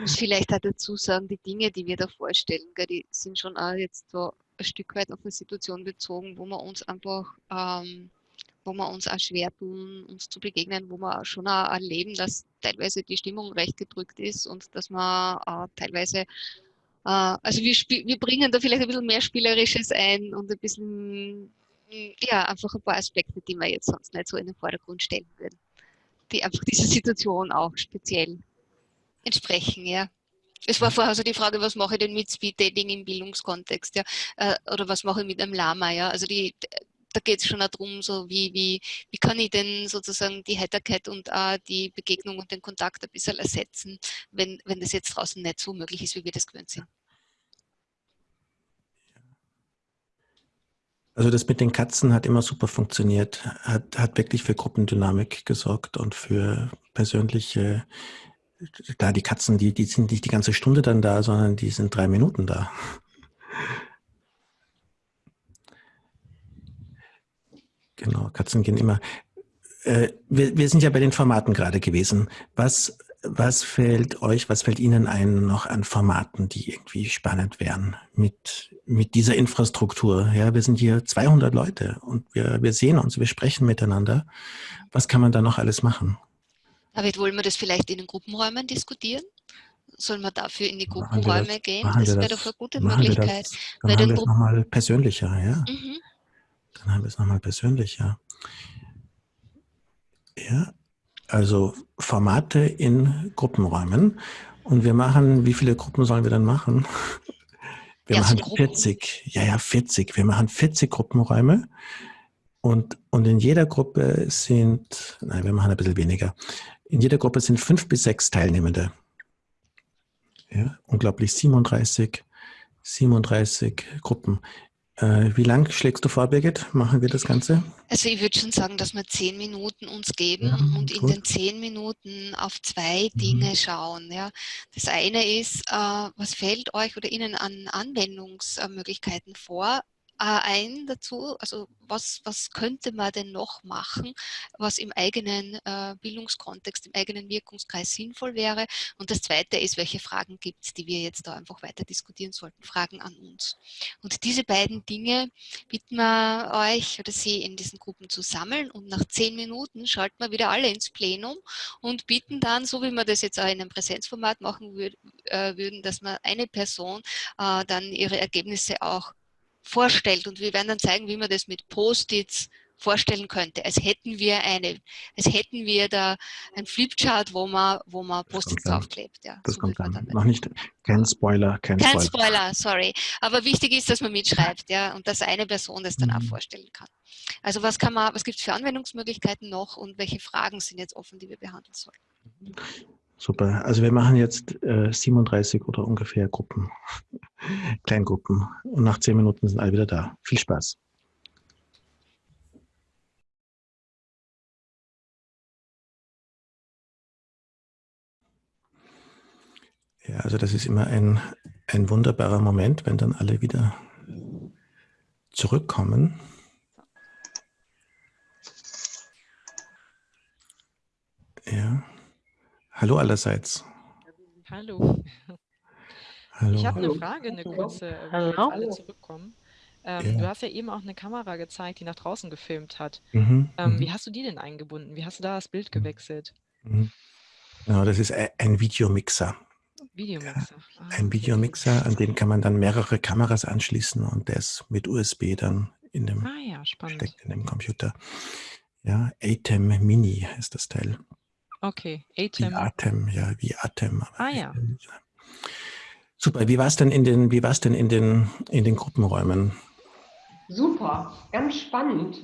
Muss vielleicht auch dazu sagen, die Dinge, die wir da vorstellen, gell, die sind schon auch jetzt so ein Stück weit auf eine Situation bezogen, wo wir uns einfach, ähm, wo wir uns auch schwer tun, uns zu begegnen, wo wir auch schon auch erleben, dass teilweise die Stimmung recht gedrückt ist und dass man äh, teilweise, äh, also wir, wir bringen da vielleicht ein bisschen mehr Spielerisches ein und ein bisschen, mm, ja, einfach ein paar Aspekte, die wir jetzt sonst nicht so in den Vordergrund stellen würden, die einfach dieser Situation auch speziell entsprechen, ja. Es war vorher so die Frage, was mache ich denn mit Speed Dating im Bildungskontext, ja, äh, oder was mache ich mit einem Lama, ja. Also die, da geht es schon auch darum, so wie, wie, wie kann ich denn sozusagen die Heiterkeit und auch die Begegnung und den Kontakt ein bisschen ersetzen, wenn, wenn das jetzt draußen nicht so möglich ist, wie wir das gewöhnt sind. Also das mit den Katzen hat immer super funktioniert, hat, hat wirklich für Gruppendynamik gesorgt und für persönliche, da die Katzen, die, die sind nicht die ganze Stunde dann da, sondern die sind drei Minuten da. Genau, Katzen gehen immer. Äh, wir, wir sind ja bei den Formaten gerade gewesen. Was, was fällt euch, was fällt Ihnen ein noch an Formaten, die irgendwie spannend wären mit, mit dieser Infrastruktur? Ja, wir sind hier 200 Leute und wir, wir sehen uns, wir sprechen miteinander. Was kann man da noch alles machen? David, wollen wir das vielleicht in den Gruppenräumen diskutieren? Sollen wir dafür in die Gruppenräume das- gehen? Das wäre doch eine gute Möglichkeit. das- Dann den haben wir es nochmal persönlicher, ja. Mhm. Dann haben wir es nochmal persönlicher. Ja, also Formate in Gruppenräumen. Und wir machen, wie viele Gruppen sollen wir dann machen? <laughs> Wir Ja, machen Gruppen. 40. Ja, ja, 40. Wir machen 40 Gruppenräume. Und, und in jeder Gruppe sind, nein, wir machen ein bisschen weniger. In jeder Gruppe sind fünf bis sechs Teilnehmende. Ja, unglaublich 37, 37 Gruppen. Äh, wie lang schlägst du vor, Birgit? Machen wir das Ganze? Also ich würde schon sagen, dass wir zehn Minuten uns geben Ja, und in gut. den zehn Minuten auf zwei Mhm. Dinge schauen. Ja. Das eine ist, äh, was fällt euch oder Ihnen an Anwendungsmöglichkeiten vor? Äh, ein dazu, also was, was könnte man denn noch machen, was im eigenen äh, Bildungskontext, im eigenen Wirkungskreis sinnvoll wäre. Und das Zweite ist, welche Fragen gibt es, die wir jetzt da einfach weiter diskutieren sollten, Fragen an uns. Und diese beiden Dinge bitten wir euch oder Sie in diesen Gruppen zu sammeln und nach zehn Minuten schalten wir wieder alle ins Plenum und bitten dann, so wie wir das jetzt auch in einem Präsenzformat machen äh, würden, dass man eine Person dann ihre Ergebnisse auch vorstellt und wir werden dann zeigen, wie man das mit Post-its vorstellen könnte, als hätten wir eine, als hätten wir da ein Flipchart, wo man, wo man Post-its draufklebt. Ja, das so kommt dann. dann Noch nicht, kein Spoiler, kein, kein Spoiler. Spoiler, sorry. Aber wichtig ist, dass man mitschreibt, ja, und dass eine Person das dann auch Mhm. vorstellen kann. Also was kann man, was gibt es für Anwendungsmöglichkeiten noch und welche Fragen sind jetzt offen, die wir behandeln sollen? Super. Also wir machen jetzt äh, 37 oder ungefähr Gruppen, <laughs> Kleingruppen. Und nach zehn Minuten sind alle wieder da. Viel Spaß. Ja, also das ist immer ein, ein wunderbarer Moment, wenn dann alle wieder zurückkommen. Ja. Hallo allerseits. Hallo. Hallo. Ich habe eine Frage, eine kurze, wenn jetzt Hallo. alle zurückkommen. Ähm, Ja. Du hast ja eben auch eine Kamera gezeigt, die nach draußen gefilmt hat. Mhm, Ähm, mhm. wie hast du die denn eingebunden? Wie hast du da das Bild gewechselt? Mhm. Genau, das ist ein- Videomixer. Videomixer. Ah, Ein okay. Videomixer, an den kann man dann mehrere Kameras anschließen und der ist mit USB dann in dem, Ah ja, steckt in dem Computer. Ja, ATEM Mini ist das Teil. Okay, Wie ATEM. Atem, ja, wie Atem. aber Ah ja. Super, wie war es denn in den, wie war's denn in den, in den Gruppenräumen? Super, ganz spannend,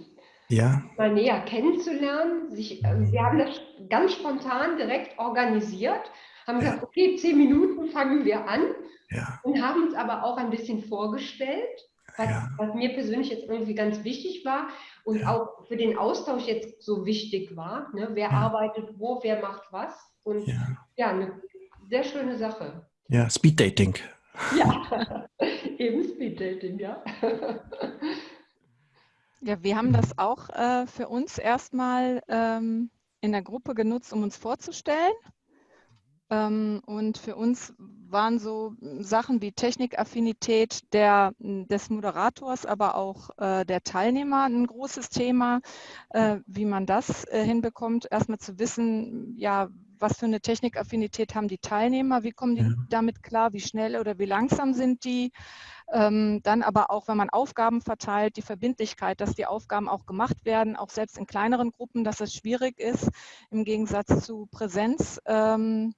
Ja, mal näher kennenzulernen. Sich, äh, wir haben das ganz spontan direkt organisiert, haben gesagt, okay, zehn Minuten fangen wir an ja, und haben uns aber auch ein bisschen vorgestellt, was, Ja. was mir persönlich jetzt irgendwie ganz wichtig war und Ja. auch für den Austausch jetzt so wichtig war. Ne? Wer Ja. arbeitet wo, wer macht was. Und ja. ja, eine sehr schöne Sache. Ja, Speed Dating. Ja, <laughs> eben Speeddating, ja. Ja, wir haben das auch äh, für uns erstmal ähm, in der Gruppe genutzt, um uns vorzustellen. Ähm, und für uns waren so Sachen wie Technikaffinität der, des Moderators, aber auch äh, der Teilnehmer ein großes Thema, äh, wie man das äh, hinbekommt, erstmal zu wissen, ja, was für eine Technikaffinität haben die Teilnehmer, wie kommen die Ja. damit klar, wie schnell oder wie langsam sind die. Ähm, dann aber auch, wenn man Aufgaben verteilt, die Verbindlichkeit, dass die Aufgaben auch gemacht werden, auch selbst in kleineren Gruppen, dass es schwierig ist, im Gegensatz zu Präsenz, ähm,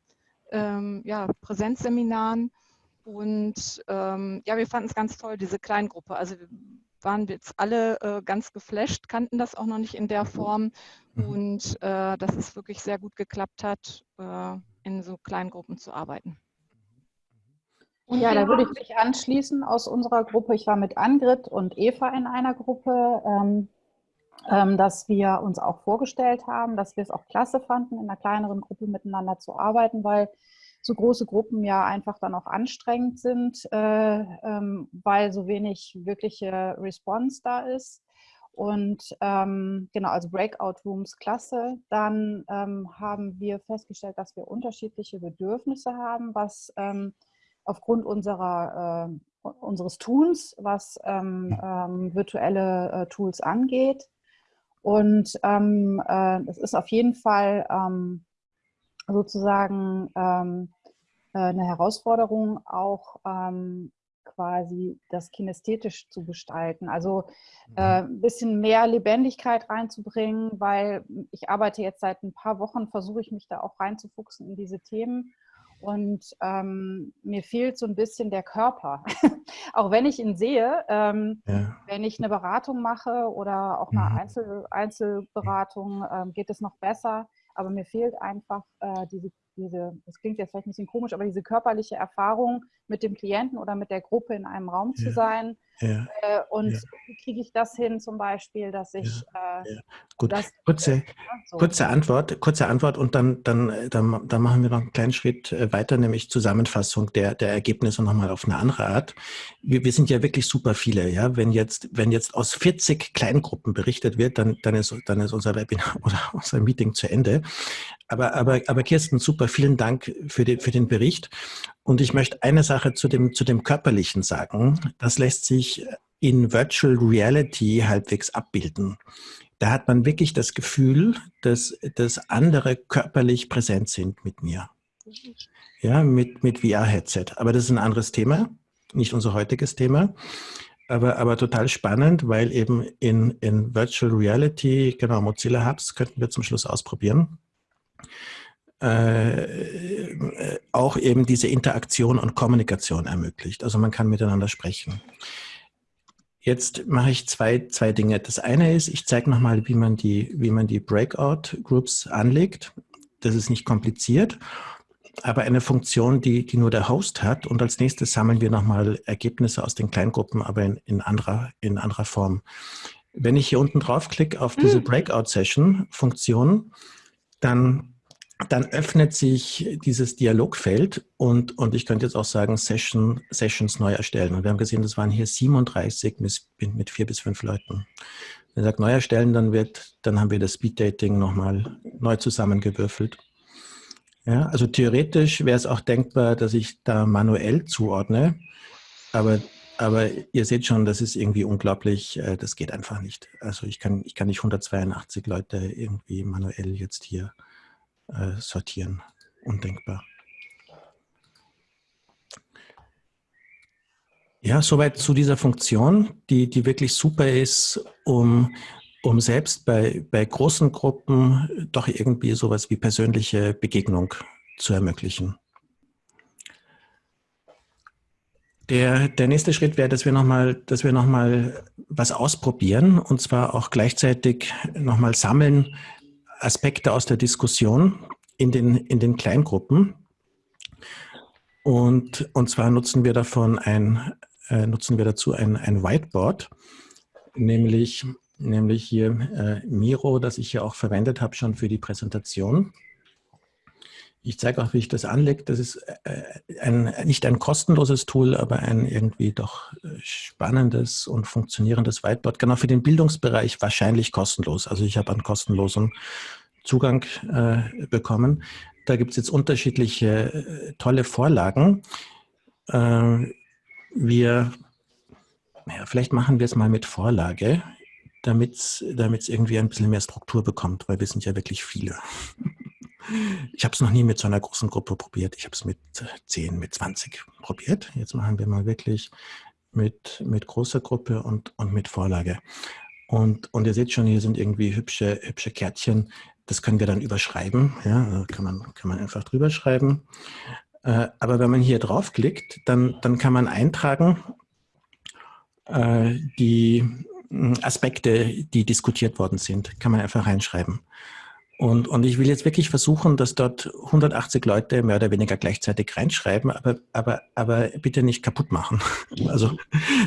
ähm, ja, Präsenzseminaren. Und ähm, ja, wir fanden es ganz toll, diese Kleingruppe. Also wir waren jetzt alle äh, ganz geflasht, kannten das auch noch nicht in der Form. Mhm. Und äh, dass es wirklich sehr gut geklappt hat, äh, in so Kleingruppen zu arbeiten. Und Ja, da würde ich mich anschließen aus unserer Gruppe. Ich war mit Angrid und Eva in einer Gruppe, ähm, dass wir uns auch vorgestellt haben, dass wir es auch klasse fanden, in einer kleineren Gruppe miteinander zu arbeiten, weil so große Gruppen ja einfach dann auch anstrengend sind, äh, ähm, weil so wenig wirkliche Response da ist. Und ähm, genau, also Breakout Rooms klasse. Dann ähm, haben wir festgestellt, dass wir unterschiedliche Bedürfnisse haben, was ähm, aufgrund unserer, äh, unseres Tuns, was ähm, ähm, virtuelle äh, Tools angeht. Und ähm, äh, es ist auf jeden Fall ähm, sozusagen ähm, äh, eine Herausforderung, auch ähm, quasi das kinästhetisch zu gestalten. Also äh, ein bisschen mehr Lebendigkeit reinzubringen, weil ich arbeite jetzt seit ein paar Wochen, versuche ich mich da auch reinzufuchsen in diese Themen. Und ähm, mir fehlt so ein bisschen der Körper. <laughs> auch wenn ich ihn sehe, ähm, Ja. wenn ich eine Beratung mache oder auch eine Mhm. Einzel Einzelberatung, ähm, geht es noch besser. Aber mir fehlt einfach äh, diese, diese, das klingt jetzt vielleicht ein bisschen komisch, aber diese körperliche Erfahrung, mit dem Klienten oder mit der Gruppe in einem Raum zu Ja. sein. Ja. Äh, und Ja. wie kriege ich das hin zum Beispiel, dass ich äh. Gut, das kurze, <laughs> so. kurze Antwort, kurze Antwort und dann, dann, dann, dann machen wir noch einen kleinen Schritt äh, weiter, nämlich Zusammenfassung der, der Ergebnisse nochmal auf eine andere Art. Wir, wir sind ja wirklich super viele, ja. Wenn jetzt, wenn jetzt aus 40 Kleingruppen berichtet wird, dann, dann ist, dann ist unser Webinar <laughs> oder unser Meeting zu Ende. Aber, aber, aber Kirsten, super, vielen Dank für, die, für den Bericht. Und ich möchte eine Sache zu dem, zu dem Körperlichen sagen. Das lässt sich in Virtual Reality halbwegs abbilden. Da hat man wirklich das Gefühl, dass, dass andere körperlich präsent sind mit mir. Ja, mit, mit VR-Headset. Aber das ist ein anderes Thema, nicht unser heutiges Thema. aber, aber total spannend, weil eben in, in Virtual Reality, genau, Mozilla Hubs könnten wir zum Schluss ausprobieren. Äh, auch eben diese Interaktion und Kommunikation ermöglicht. Also man kann miteinander sprechen. Jetzt mache ich zwei, zwei Dinge. Das eine ist, ich zeige nochmal, wie man die, wie man die Breakout-Groups anlegt. Das ist nicht kompliziert aber eine Funktion, die, die nur der Host hat. Und als nächstes sammeln wir nochmal Ergebnisse aus den Kleingruppen, aber in, in, anderer, in anderer Form. Wenn ich hier unten draufklicke auf diese hm. Breakout-Session-Funktion, dann, dann öffnet sich dieses Dialogfeld und, und ich könnte jetzt auch sagen, Session, Sessions neu erstellen. Und wir haben gesehen, das waren hier 37 mit, mit vier bis fünf Leuten. Wenn ich sage neu erstellen, dann, wird, dann haben wir das Speed Dating nochmal neu zusammengewürfelt. Ja, also theoretisch wäre es auch denkbar, dass ich da manuell zuordne, aber, aber ihr seht schon, das ist irgendwie unglaublich, äh, das geht einfach nicht. Also ich kann, ich kann nicht 182 Leute irgendwie manuell jetzt hier äh, sortieren. Undenkbar. Ja, soweit zu dieser Funktion, die, die wirklich super ist, um um selbst bei, bei großen Gruppen doch irgendwie sowas wie persönliche Begegnung zu ermöglichen. Der, der nächste Schritt wäre, dass wir nochmal, noch was ausprobieren und zwar auch gleichzeitig nochmal sammeln Aspekte aus der Diskussion in den, in den Kleingruppen. Und, und zwar nutzen wir davon ein, äh, nutzen wir dazu ein, ein Whiteboard, nämlich nämlich hier äh, Miro, das ich ja auch verwendet habe schon für die Präsentation. Ich zeige auch, wie ich das anlege. Das ist äh, ein, nicht ein kostenloses Tool, aber ein irgendwie doch äh, spannendes und funktionierendes Whiteboard. Genau für den Bildungsbereich wahrscheinlich kostenlos. Also ich habe einen kostenlosen Zugang äh, bekommen. Da gibt es jetzt unterschiedliche äh, tolle Vorlagen. Äh, wir, naja, vielleicht machen wir es mal mit Vorlage damit es irgendwie ein bisschen mehr Struktur bekommt, weil wir sind ja wirklich viele. Ich habe es noch nie mit so einer großen Gruppe probiert. Ich habe es mit 10, mit 20 probiert. Jetzt machen wir mal wirklich mit, mit großer Gruppe und, und mit Vorlage. Und, und ihr seht schon, hier sind irgendwie hübsche, hübsche Kärtchen. Das können wir dann überschreiben. Ja, kann man, kann man einfach drüber schreiben. Äh, aber wenn man hier draufklickt, dann, dann kann man eintragen, äh, die, Aspekte, die diskutiert worden sind, kann man einfach reinschreiben. Und, und ich will jetzt wirklich versuchen, dass dort 180 Leute mehr oder weniger gleichzeitig reinschreiben, aber, aber, aber bitte nicht kaputt machen. <laughs> Also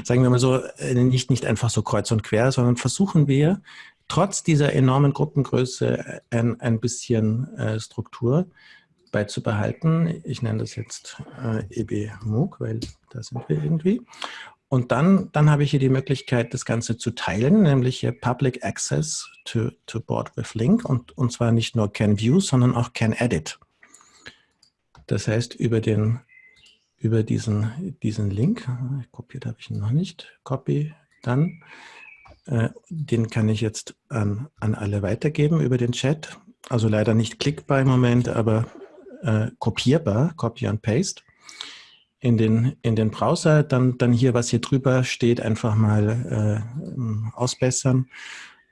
sagen wir mal so, äh, nicht, nicht einfach so kreuz und quer, sondern versuchen wir, trotz dieser enormen Gruppengröße ein, ein bisschen äh, Struktur beizubehalten. Ich nenne das jetzt äh, EB MOOC, weil da sind wir irgendwie. Und dann, dann habe ich hier die Möglichkeit, das Ganze zu teilen, nämlich hier Public Access to, to Board with Link und, und zwar nicht nur Can View, sondern auch Can Edit. Das heißt, über, den, über diesen, diesen Link, kopiert habe ich ihn noch nicht, Copy, dann, äh, den kann ich jetzt an, an alle weitergeben über den Chat. Also leider nicht klickbar im Moment, aber äh, kopierbar, Copy and Paste in den, in den Browser, dann, dann hier, was hier drüber steht, einfach mal äh, ausbessern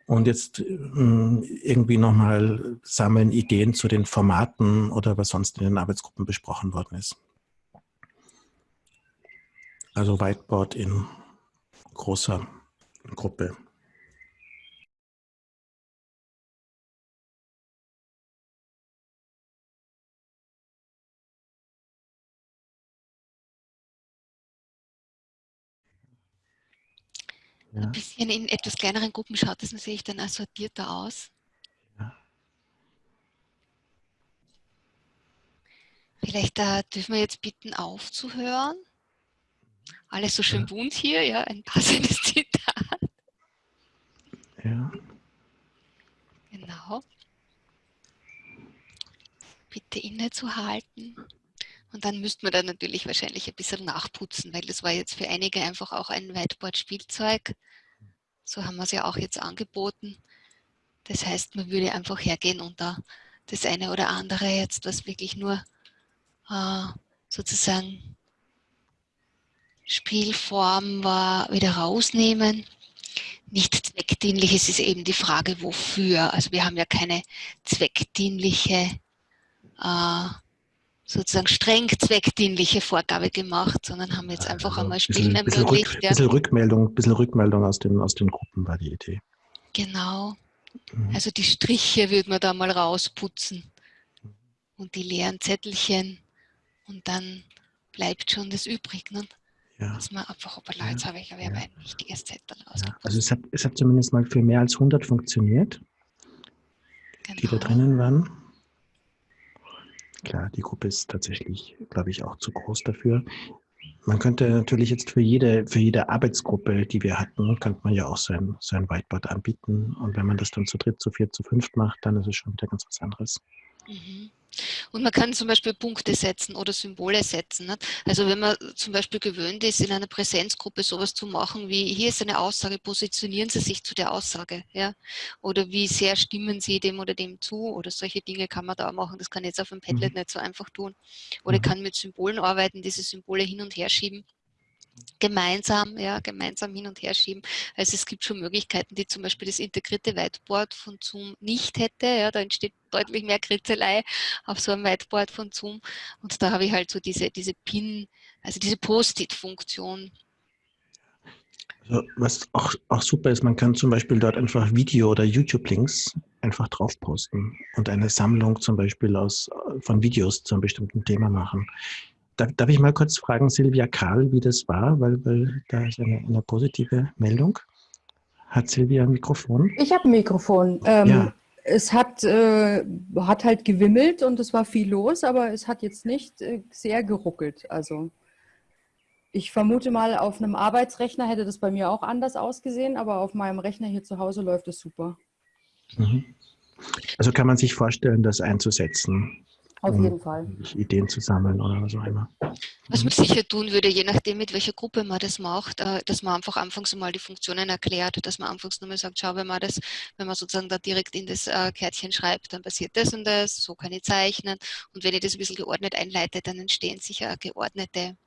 und jetzt äh, irgendwie nochmal sammeln Ideen zu den Formaten oder was sonst in den Arbeitsgruppen besprochen worden ist. Also Whiteboard in großer Gruppe. Ja. Ein bisschen in etwas kleineren Gruppen schaut das natürlich dann auch sortierter aus. Ja. Vielleicht äh, dürfen wir jetzt bitten aufzuhören. Alles so schön ja. bunt hier, ja, ein passendes <laughs> Zitat. Ja. Genau. Bitte innezuhalten. Und dann müsste man da natürlich wahrscheinlich ein bisschen nachputzen, weil das war jetzt für einige einfach auch ein Whiteboard-Spielzeug. So haben wir es ja auch jetzt angeboten. Das heißt, man würde einfach hergehen und da das eine oder andere jetzt, was wirklich nur äh, sozusagen Spielform war wieder rausnehmen. Nicht zweckdienlich, es ist eben die Frage, wofür. Also wir haben ja keine zweckdienliche, äh, sozusagen streng zweckdienliche Vorgabe gemacht, sondern haben jetzt einfach Also einmal bisschen, Spielen bisschen, ermöglicht. Rück, ja. bisschen Rückmeldung, bisschen Rückmeldung aus den, aus den Gruppen war die Idee. Genau. Mhm. Also die Striche würde man da mal rausputzen und die leeren Zettelchen und dann bleibt schon das übrig. Ne? Ja. Dass man einfach, hoppala, jetzt habe ich aber ein wichtiges Zettel raus. Ja, also es hat, es hat zumindest mal für mehr als 100 funktioniert, die da drinnen waren. Klar, die Gruppe ist tatsächlich, glaube ich, auch zu groß dafür. Man könnte natürlich jetzt für jede, für jede Arbeitsgruppe, die wir hatten, könnte man ja auch so ein, so ein Whiteboard anbieten. Und wenn man das dann zu dritt, zu viert, zu fünft macht, dann ist es schon wieder ganz was anderes. Mhm. Und man kann zum Beispiel Punkte setzen oder Symbole setzen. Also wenn man zum Beispiel gewöhnt ist, in einer Präsenzgruppe sowas zu machen, wie hier ist eine Aussage, positionieren Sie sich zu der Aussage. Ja? Oder wie sehr stimmen Sie dem oder dem zu? Oder solche Dinge kann man da machen. Das kann ich jetzt auf dem Padlet nicht so einfach tun. Oder ich kann mit Symbolen arbeiten, diese Symbole hin und her schieben. Gemeinsam, ja, gemeinsam hin und her schieben. Also es gibt schon Möglichkeiten, die zum Beispiel das integrierte Whiteboard von Zoom nicht hätte. Ja, da entsteht deutlich mehr Kritzelei auf so einem Whiteboard von Zoom. Und da habe ich halt so diese, diese Pin, also diese Post-it-Funktion. Also was auch, auch super ist, man kann zum Beispiel dort einfach Video- oder YouTube-Links einfach drauf posten und eine Sammlung zum Beispiel aus, von Videos zu einem bestimmten Thema machen. Darf, darf ich mal kurz fragen, Silvia Karl, wie das war, weil, weil da ist eine, eine positive Meldung. Hat Silvia ein Mikrofon? Ich habe ein Mikrofon. Ähm, Ja. Es hat, äh, hat halt gewimmelt und es war viel los, aber es hat jetzt nicht äh, sehr geruckelt. Also ich vermute mal, auf einem Arbeitsrechner hätte das bei mir auch anders ausgesehen, aber auf meinem Rechner hier zu Hause läuft es super. Mhm. Also kann man sich vorstellen, das einzusetzen, Auf um jeden Fall. Ideen zu sammeln oder was auch immer. Was man sicher tun würde, je nachdem, mit welcher Gruppe man das macht, äh, dass man einfach anfangs mal die Funktionen erklärt, dass man anfangs nochmal sagt, schau, wenn man das, wenn man sozusagen da direkt in das äh, Kärtchen schreibt, dann passiert das und das, so kann ich zeichnen. Und wenn ich das ein bisschen geordnet einleite, dann entstehen sicher geordnete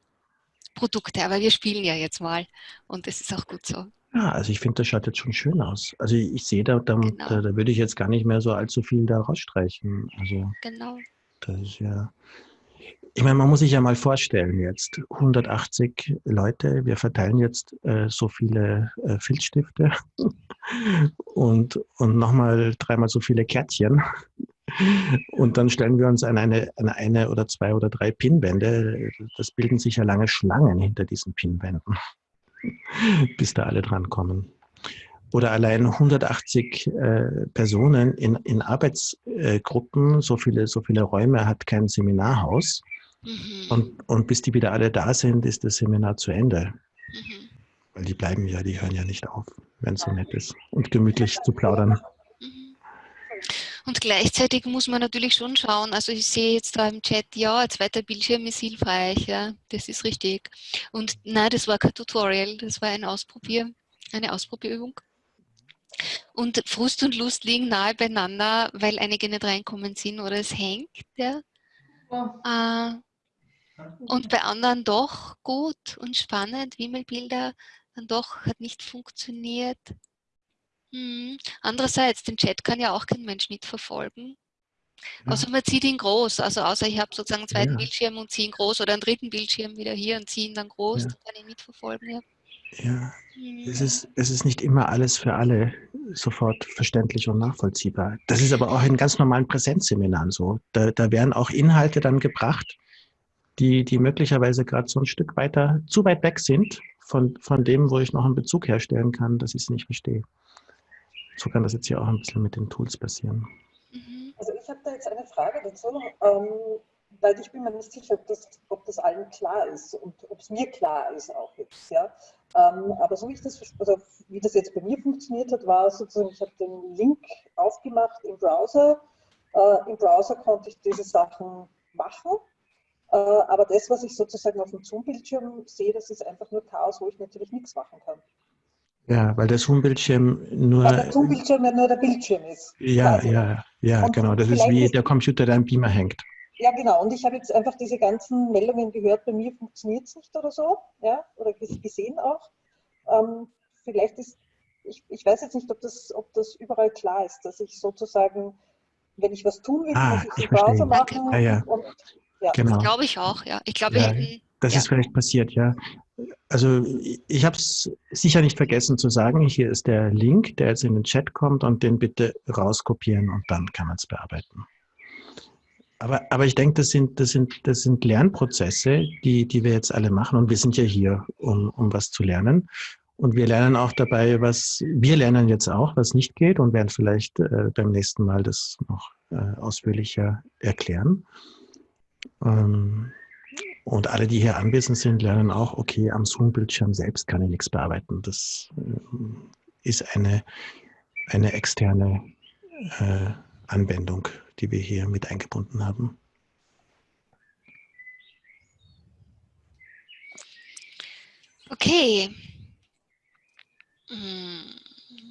Produkte. Aber wir spielen ja jetzt mal und das ist auch gut so. Ja, also ich finde, das schaut jetzt schon schön aus. Also ich, ich sehe, da, da, da, da würde ich jetzt gar nicht mehr so allzu viel da rausstreichen. Also Genau. Das ist ja... Ich meine, man muss sich ja mal vorstellen jetzt, 180 Leute, wir verteilen jetzt äh, so viele äh, Filzstifte <laughs> und, und nochmal dreimal so viele Kärtchen. Und dann stellen wir uns an eine, an eine oder zwei oder drei Pinwände. Das bilden sich ja lange Schlangen hinter diesen Pinwänden, <laughs> bis da alle dran kommen. Oder allein 180 äh, Personen in, in Arbeitsgruppen, so viele, so viele Räume hat kein Seminarhaus. Und, und bis die wieder alle da sind, ist das Seminar zu Ende. Weil die bleiben ja, die hören ja nicht auf, wenn es so nett ist und gemütlich zu plaudern. Und gleichzeitig muss man natürlich schon schauen, also ich sehe jetzt da im Chat, ja, ein zweiter Bildschirm ist hilfreich, ja, das ist richtig. Und nein, das war kein Tutorial, das war ein Ausprobier, eine Ausprobierübung. Und Frust und Lust liegen nahe beieinander, weil einige nicht reinkommen sind oder es hängt, ja. Äh, und bei anderen doch gut und spannend, Wimmelbilder, dann doch hat nicht funktioniert. Hm. Andererseits, den Chat kann ja auch kein Mensch mitverfolgen. Außer man zieht ihn groß, also außer ich habe sozusagen einen zweiten Ja. Bildschirm und ziehe ihn groß oder einen dritten Bildschirm wieder hier und ziehe ihn dann groß, Ja. dann kann ich mitverfolgen. Ja. Ja, es ist, es ist nicht immer alles für alle sofort verständlich und nachvollziehbar. Das ist aber auch in ganz normalen Präsenzseminaren so. Da, da werden auch Inhalte dann gebracht, die, die möglicherweise gerade so ein Stück weiter, zu weit weg sind von, von dem, wo ich noch einen Bezug herstellen kann, dass ich es nicht verstehe. So kann das jetzt hier auch ein bisschen mit den Tools passieren. Also ich habe da jetzt eine Frage dazu, ähm, weil ich bin mir nicht sicher, ob das, ob das allen klar ist und ob es mir klar ist auch jetzt. Ja? Ähm, aber so wie, ich das, also wie das jetzt bei mir funktioniert hat, war sozusagen, ich habe den Link aufgemacht im Browser. Äh, Im Browser konnte ich diese Sachen machen. Äh, aber das, was ich sozusagen auf dem Zoom-Bildschirm sehe, das ist einfach nur Chaos, wo ich natürlich nichts machen kann. Ja, weil der Zoom-Bildschirm nur. Weil der Zoom-Bildschirm ja nur der Bildschirm ist. Ja, quasi. ja, ja, Und genau. Das ist wie der Computer, der am Beamer hängt. Ja, genau. Und ich habe jetzt einfach diese ganzen Meldungen gehört, bei mir funktioniert es nicht oder so, ja, oder gesehen auch. Ähm, vielleicht ist, ich, ich weiß jetzt nicht, ob das, ob das überall klar ist, dass ich sozusagen, wenn ich was tun will, Ah, muss ich es ich im Browser machen. Ja, ja. Und, ja. Genau. Glaube ich auch, ja. Ich glaube, Ja, das ja. ist vielleicht passiert, ja. Also ich habe es sicher nicht vergessen zu sagen. Hier ist der Link, der jetzt in den Chat kommt und den bitte rauskopieren und dann kann man es bearbeiten. Aber, aber ich denke, das sind, das, sind, das sind Lernprozesse, die, die wir jetzt alle machen und wir sind ja hier, um, um was zu lernen. Und wir lernen auch dabei, was, wir lernen jetzt auch, was nicht geht und werden vielleicht äh, beim nächsten Mal das noch äh, ausführlicher erklären. Ähm, und alle, die hier anwesend sind, lernen auch, okay, am Zoom-Bildschirm selbst kann ich nichts bearbeiten. Das ähm, ist eine, eine externe äh, Anwendung, die wir hier mit eingebunden haben. Okay. Hm,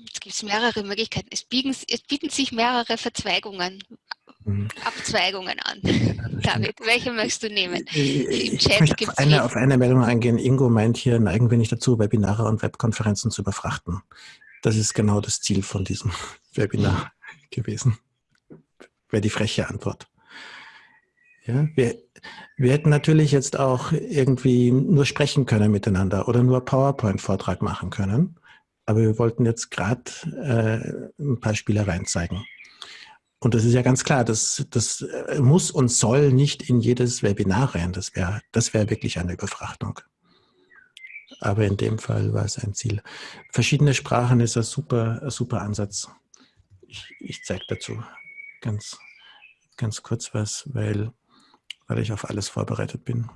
Jetzt gibt es mehrere Möglichkeiten. Es bieten, es bieten sich mehrere Verzweigungen, Mhm. Abzweigungen an. <laughs> David, welche möchtest du nehmen? Im Ich möchte auf es eine, auf eine Meldung eingehen. Ingo meint hier, neigen wir nicht dazu, Webinare und Webkonferenzen zu überfrachten. Das ist genau das Ziel von diesem <laughs> Webinar gewesen. Wäre die freche Antwort. Ja, wir, wir hätten natürlich jetzt auch irgendwie nur sprechen können miteinander oder nur PowerPoint-Vortrag machen können. Aber wir wollten jetzt gerade äh, ein paar Spielereien zeigen. Und das ist ja ganz klar, das, das äh, muss und soll nicht in jedes Webinar rein. Das wäre das wär wirklich eine Überfrachtung. Aber in dem Fall war es ein Ziel. Verschiedene Sprachen ist ein super, ein super Ansatz. Ich, ich zeige dazu ganz, ganz kurz was, weil, weil ich auf alles vorbereitet bin.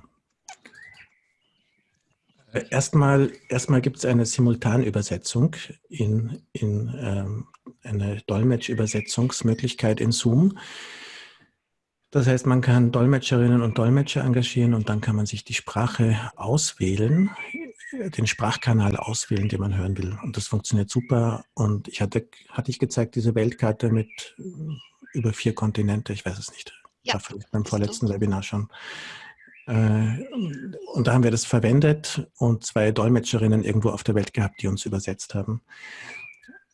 Äh, Erstmal, erstmal gibt es eine Simultanübersetzung in, in ähm, eine Dolmetschübersetzungsmöglichkeit in Zoom. Das heißt, man kann Dolmetscherinnen und Dolmetscher engagieren und dann kann man sich die Sprache auswählen, den Sprachkanal auswählen, den man hören will. Und das funktioniert super. Und ich hatte, hatte ich gezeigt, diese Weltkarte mit über vier Kontinente, ich weiß es nicht. Ja, War vielleicht beim vorletzten Webinar schon. Äh, Und da haben wir das verwendet und zwei Dolmetscherinnen irgendwo auf der Welt gehabt, die uns übersetzt haben.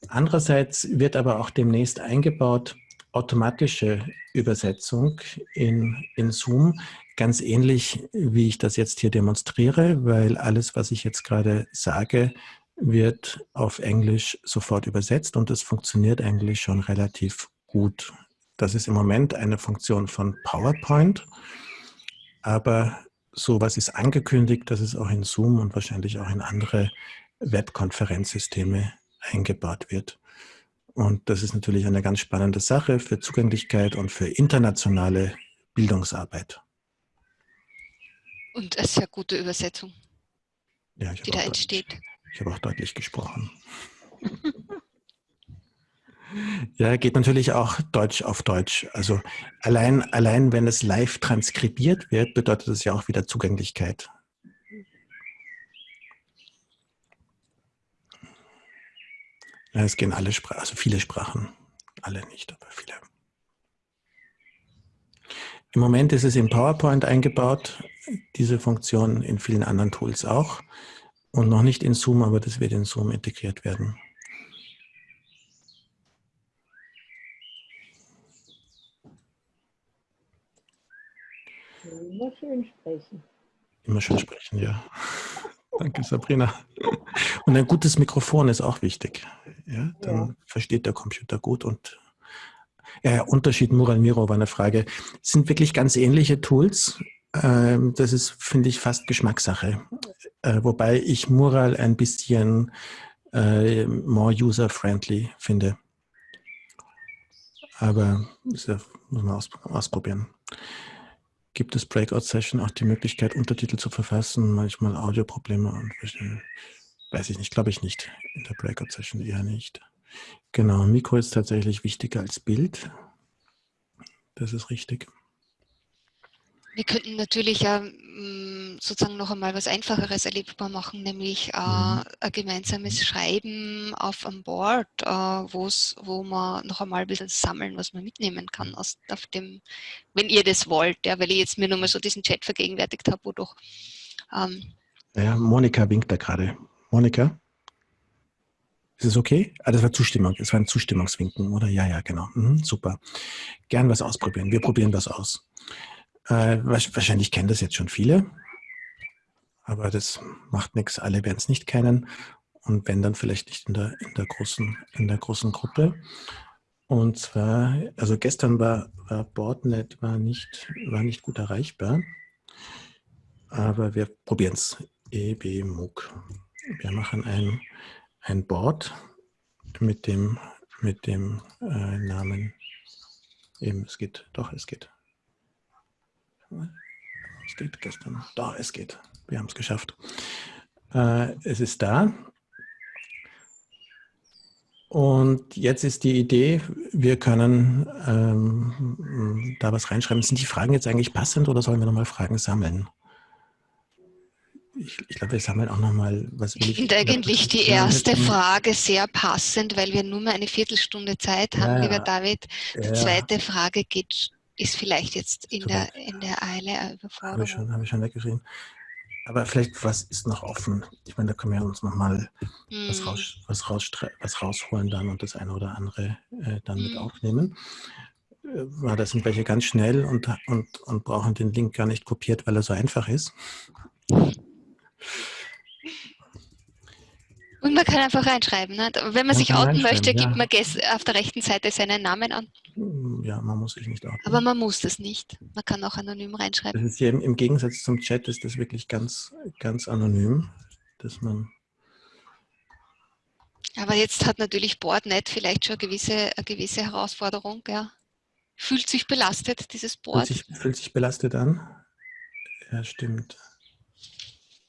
Andererseits wird aber auch demnächst eingebaut automatische Übersetzung in, in Zoom, ganz ähnlich wie ich das jetzt hier demonstriere, weil alles, was ich jetzt gerade sage, wird auf Englisch sofort übersetzt und es funktioniert eigentlich schon relativ gut. Das ist im Moment eine Funktion von PowerPoint, aber sowas ist angekündigt, dass es auch in Zoom und wahrscheinlich auch in andere Webkonferenzsysteme eingebaut wird. Und das ist natürlich eine ganz spannende Sache für Zugänglichkeit und für internationale Bildungsarbeit. Und eine sehr gute Übersetzung, Ja, ich die da entsteht. ich habe auch deutlich gesprochen. <laughs> Ja, geht natürlich auch Deutsch auf Deutsch. Also allein, allein wenn es live transkribiert wird, bedeutet es ja auch wieder Zugänglichkeit. Ja, es gehen alle Sprachen, also viele Sprachen. Alle nicht, aber viele. Im Moment ist es in PowerPoint eingebaut, diese Funktion in vielen anderen Tools auch. Und noch nicht in Zoom, aber das wird in Zoom integriert werden. Immer schön sprechen. Immer schön sprechen, ja. <laughs> Danke, Sabrina. Und ein gutes Mikrofon ist auch wichtig. Ja, dann Ja. versteht der Computer gut und ja, Unterschied Mural Miro war eine Frage. Es sind wirklich ganz ähnliche Tools. Ähm, Das ist, finde ich, fast Geschmackssache. Äh, Wobei ich Mural ein bisschen äh, more user-friendly finde. Aber das muss man aus, ausprobieren. Gibt es Breakout-Session auch die Möglichkeit, Untertitel zu verfassen, manchmal Audioprobleme und weiß ich nicht, glaube ich nicht. In der Breakout-Session eher nicht. Genau, Mikro ist tatsächlich wichtiger als Bild. Das ist richtig. Wir könnten natürlich ja, mm, sozusagen noch einmal was Einfacheres erlebbar machen, nämlich äh, Mhm. ein gemeinsames Schreiben auf einem Board, äh, wo man noch einmal ein bisschen sammeln, was man mitnehmen kann aus auf dem, wenn ihr das wollt, ja, weil ich jetzt mir nochmal so diesen Chat vergegenwärtigt habe, wo doch ähm, Ja, Monika winkt da gerade. Monika? Ist es okay? Ah, das war Zustimmung. Das war ein Zustimmungswinken, oder? Ja, ja, genau. Mhm, super. Gern was ausprobieren. Wir probieren was aus. Äh, wahrscheinlich kennen das jetzt schon viele, aber das macht nichts. Alle werden es nicht kennen und wenn dann vielleicht nicht in der, in der, großen, in der großen Gruppe. Und zwar, also gestern war, war Boardnet war nicht, war nicht gut erreichbar, aber wir probieren es. EBMUG. Wir machen ein, ein Board mit dem, mit dem äh, Namen. Eben, es geht, doch, es geht. Es geht gestern. Doch, es geht. Wir haben es geschafft. Äh, es ist da. Und jetzt ist die Idee, wir können ähm, da was reinschreiben. Sind die Fragen jetzt eigentlich passend oder sollen wir nochmal Fragen sammeln? Ich, ich glaube, wir sammeln auch nochmal, was will Ich finde eigentlich die erste Frage sehr passend, weil wir nur mehr eine Viertelstunde Zeit haben, Ja, lieber. David. Die Ja. zweite Frage geht, ist vielleicht jetzt in der, in der Eile eine Habe ich schon, habe ich schon weggeschrieben. Aber vielleicht, was ist noch offen? Ich meine, da können wir uns nochmal was, Hm. raus, was, rausstre- was rausholen dann und das eine oder andere äh, dann mit Hm. aufnehmen. Äh, da sind welche ganz schnell und, und, und brauchen den Link gar nicht kopiert, weil er so einfach ist. Und man kann einfach reinschreiben. Ne? Wenn man Man sich outen möchte, gibt ja. man auf der rechten Seite seinen Namen an. Ja, man muss sich nicht outen. Aber man muss das nicht. Man kann auch anonym reinschreiben. Das ist hier im, im Gegensatz zum Chat ist das wirklich ganz, ganz anonym, dass man Aber jetzt hat natürlich Boardnet vielleicht schon eine gewisse, eine gewisse Herausforderung. Ja. Fühlt sich belastet, dieses fühlt Board. sich, fühlt sich belastet an. Ja, stimmt.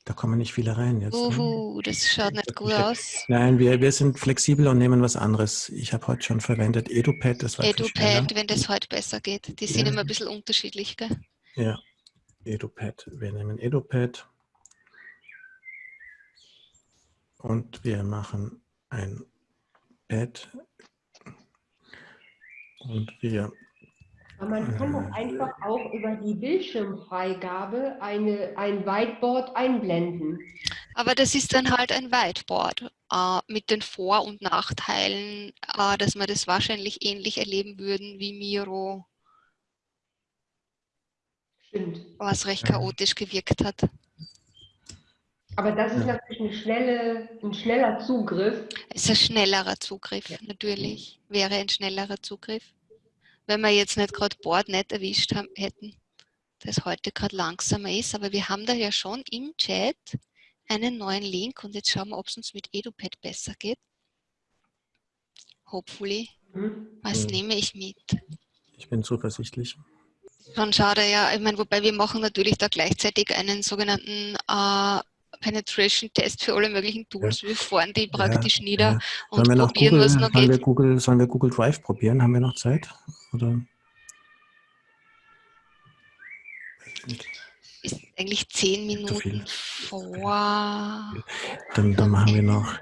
Da kommen nicht viele rein jetzt. ne? Uhu, das schaut nicht gut aus. Nein, wir, wir sind flexibel und nehmen was anderes. Ich habe heute schon verwendet EduPad, das war. EduPad, wenn das heute besser geht. Die sind Ja. immer ein bisschen unterschiedlich. Gell? Ja, EduPad. Wir nehmen EduPad und wir machen ein Pad und wir Aber man kann doch einfach auch über die Bildschirmfreigabe eine, ein Whiteboard einblenden. Aber das ist dann halt ein Whiteboard äh, mit den Vor- und Nachteilen, äh, dass wir das wahrscheinlich ähnlich erleben würden wie Miro, Stimmt. was recht Ja. chaotisch gewirkt hat. Aber das ist Ja. natürlich eine schnelle, ein schneller Zugriff. Es ist ein schnellerer Zugriff, natürlich. Wäre ein schnellerer Zugriff. Wenn wir jetzt nicht gerade Boardnet erwischt haben, hätten, das heute gerade langsamer ist. Aber wir haben da ja schon im Chat einen neuen Link und jetzt schauen wir, ob es uns mit EduPad besser geht. Hopefully. Mhm. Was Mhm. nehme ich mit? ich bin zuversichtlich. Schon schade, ja. Ich meine, wobei wir machen natürlich da gleichzeitig einen sogenannten äh, Penetration-Test für alle möglichen Tools. Wir fahren die praktisch nieder ja. und wir probieren, Google, was noch sollen wir geht. Google, sollen wir Google Drive probieren? Haben wir noch Zeit? Oder? Ist eigentlich zehn. Minuten vor. Dann, dann machen wir noch,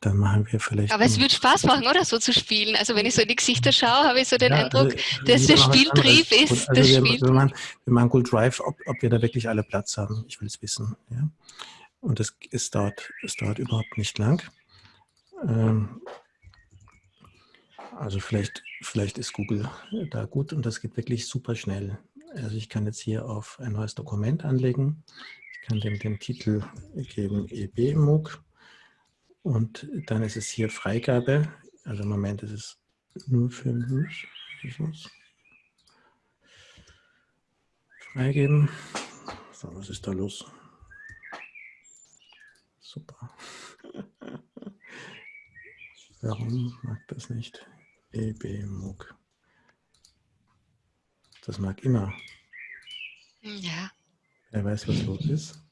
dann machen wir vielleicht. Aber es wird Spaß machen, oder? So zu spielen. Also wenn ich so in die Gesichter schaue, habe ich so den Ja, Eindruck, also, dass der Spieltrieb ist. Also Das wir, Spiel. wir, machen, wir machen Google Drive, ob, ob wir da wirklich alle Platz haben. Ich will es wissen. Ja? Und das, es, dauert, es dauert überhaupt nicht lang. Ähm, also vielleicht, vielleicht ist Google da gut und das geht wirklich super schnell. Also ich kann jetzt hier auf ein neues Dokument anlegen. Ich kann dem den Titel geben EBMUG und dann ist es hier Freigabe. Also im Moment ist es nur für mich. Ich muss freigeben. So, was ist da los? Super. Warum mag das nicht? EBMUG. Das mag immer. Ja. Wer weiß, was los ist.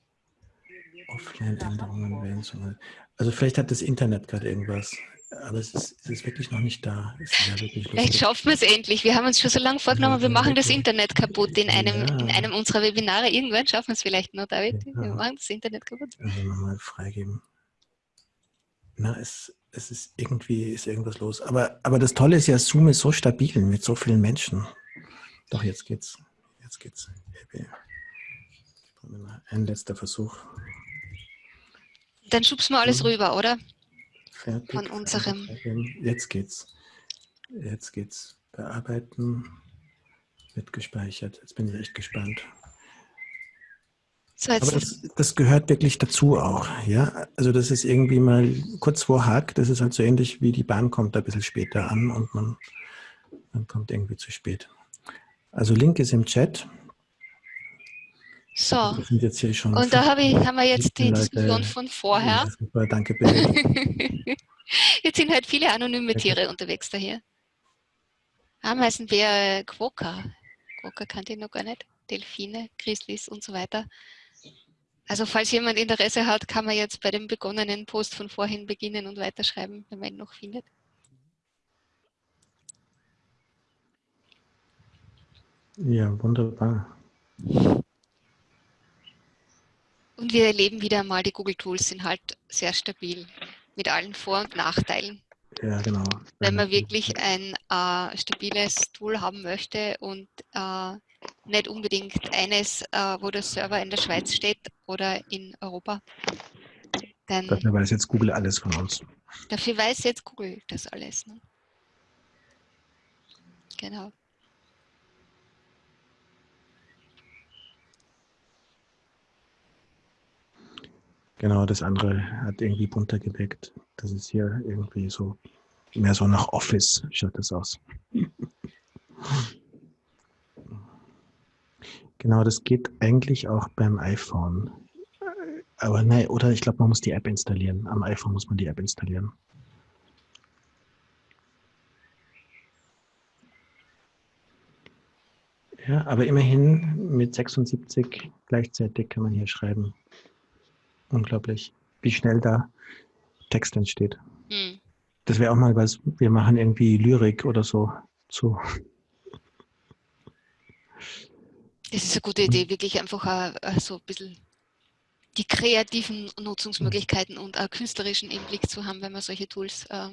Offline-Änderungen wählen soll. Also vielleicht hat das Internet gerade irgendwas, aber es ist, es ist wirklich noch nicht da. Ja Vielleicht schaffen wir es endlich. Wir haben uns schon so lange vorgenommen, wir machen das Internet kaputt in einem, in einem unserer Webinare. Irgendwann schaffen wir es vielleicht noch, David. Wir Ja. machen das Internet kaputt. Also nochmal freigeben. Na, es, es ist irgendwie ist irgendwas los. Aber, aber das Tolle ist ja, Zoom ist so stabil mit so vielen Menschen. Doch, jetzt geht's. Jetzt geht's. Ein letzter Versuch. Dann schubsen wir alles rüber, oder? Fertig. Von unserem. Jetzt geht's. Jetzt geht's. Bearbeiten. Wird gespeichert. Jetzt bin ich echt gespannt. So, Aber das, das gehört wirklich dazu auch. Ja? Also das ist irgendwie mal kurz vor Hack, das ist halt so ähnlich wie die Bahn kommt ein bisschen später an und man, man kommt irgendwie zu spät. Also Link ist im Chat. So. Schon Und da habe ich, haben wir jetzt die 15 Leute. Diskussion von vorher. Ja, super, danke bitte. <laughs> Jetzt sind halt viele anonyme Tiere unterwegs daher. Ameisenbär, Quokka. Quokka kannte ich noch gar nicht. Delfine, Grizzlies und so weiter. Also falls jemand Interesse hat, kann man jetzt bei dem begonnenen Post von vorhin beginnen und weiterschreiben, wenn man ihn noch findet. Ja, wunderbar. Und wir erleben wieder mal, die Google Tools sind halt sehr stabil mit allen Vor- und Nachteilen. Ja, genau. Wenn man wirklich ein äh, stabiles Tool haben möchte und äh, nicht unbedingt eines, äh, wo der Server in der Schweiz steht oder in Europa, dann Dafür weiß jetzt Google alles von uns. dafür weiß jetzt Google das alles. Ne? Genau. Genau, das andere hat irgendwie bunter geweckt. Das ist hier irgendwie so, mehr so nach Office schaut das aus. Genau, das geht eigentlich auch beim iPhone. Aber nein, oder ich glaube, man muss die App installieren. Am iPhone muss man die App installieren. Ja, aber immerhin mit 76 gleichzeitig kann man hier schreiben. Unglaublich, wie schnell da Text entsteht. Hm. Das wäre auch mal was, wir machen irgendwie Lyrik oder so zu. Das ist eine gute Idee, wirklich einfach äh, so ein bisschen die kreativen Nutzungsmöglichkeiten und auch künstlerischen Einblick zu haben, wenn man solche Tools äh,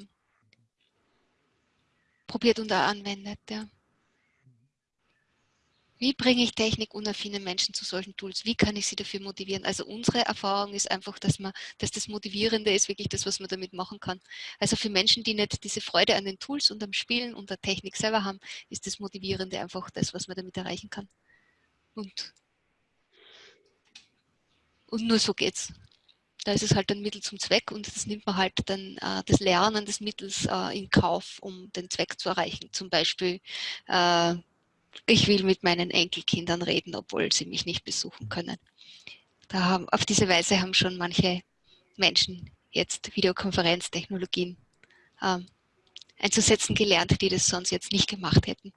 probiert und auch anwendet. Ja. Wie bringe ich technikunaffine Menschen zu solchen Tools? Wie kann ich sie dafür motivieren? Also unsere Erfahrung ist einfach, dass, man, dass das Motivierende ist wirklich das, was man damit machen kann. Also für Menschen, die nicht diese Freude an den Tools und am Spielen und der Technik selber haben, ist das Motivierende einfach das, was man damit erreichen kann. Und, und nur so geht's. Da ist es halt ein Mittel zum Zweck und das nimmt man halt dann äh, das Lernen des Mittels äh, in Kauf, um den Zweck zu erreichen. Zum Beispiel äh, ich will mit meinen Enkelkindern reden, obwohl sie mich nicht besuchen können. Da haben, auf diese Weise haben schon manche Menschen jetzt Videokonferenztechnologien ähm, einzusetzen gelernt, die das sonst jetzt nicht gemacht hätten.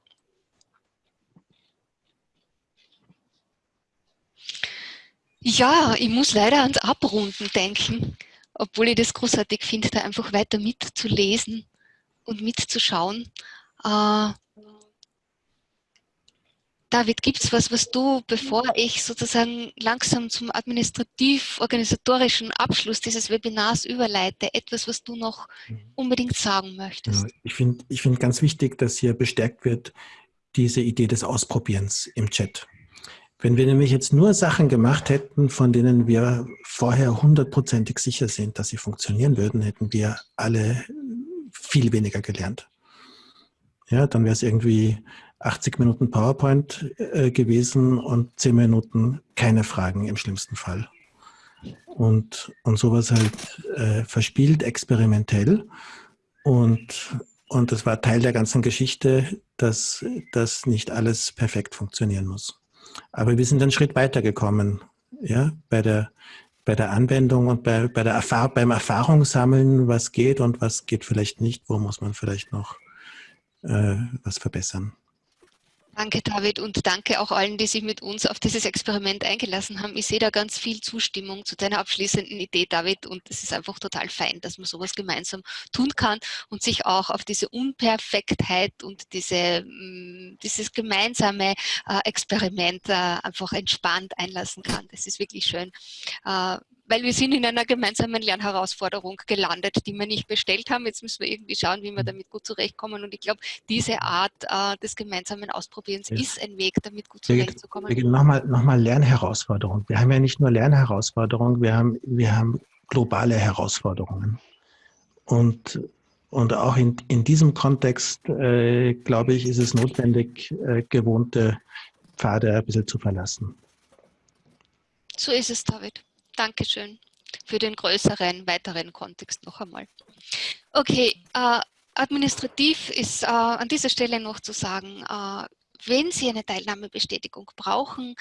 Ja, ich muss leider ans Abrunden denken, obwohl ich das großartig finde, da einfach weiter mitzulesen und mitzuschauen. Äh, David, gibt es was, was du, bevor ich sozusagen langsam zum administrativ-organisatorischen Abschluss dieses Webinars überleite, etwas, was du noch unbedingt sagen möchtest? Ja, ich finde ich find ganz wichtig, dass hier bestärkt wird, diese Idee des Ausprobierens im Chat. Wenn wir nämlich jetzt nur Sachen gemacht hätten, von denen wir vorher hundertprozentig sicher sind, dass sie funktionieren würden, hätten wir alle viel weniger gelernt. Ja, dann wäre es irgendwie 80 Minuten PowerPoint äh, gewesen und 10 Minuten keine Fragen im schlimmsten Fall. Und, und sowas halt äh, verspielt, experimentell. Und, und das war Teil der ganzen Geschichte, dass, dass nicht alles perfekt funktionieren muss. Aber wir sind einen Schritt weiter gekommen, ja, bei der, bei der Anwendung und bei, bei der Erfahr beim Erfahrungssammeln, was geht und was geht vielleicht nicht, wo muss man vielleicht noch äh, was verbessern. Danke, David, und danke auch allen, die sich mit uns auf dieses Experiment eingelassen haben. Ich sehe da ganz viel Zustimmung zu deiner abschließenden Idee, David, und es ist einfach total fein, dass man sowas gemeinsam tun kann und sich auch auf diese Unperfektheit und diese, mm, dieses gemeinsame äh, Experiment äh, einfach entspannt einlassen kann. Das ist wirklich schön äh, weil wir sind in einer gemeinsamen Lernherausforderung gelandet, die wir nicht bestellt haben. Jetzt müssen wir irgendwie schauen, wie wir damit gut zurechtkommen. Und ich glaube, diese Art äh, des gemeinsamen Ausprobierens ja. ist ein Weg, damit gut zurechtzukommen. Nochmal noch mal Lernherausforderung. Wir haben ja nicht nur Lernherausforderungen, wir haben, wir haben globale Herausforderungen. Und, und auch in, in diesem Kontext, äh, glaube ich, ist es notwendig, äh, gewohnte Pfade ein bisschen zu verlassen. So ist es, David. Dankeschön für den größeren, weiteren Kontext noch einmal. Okay, äh, administrativ ist äh, an dieser Stelle noch zu sagen, äh, wenn Sie eine Teilnahmebestätigung brauchen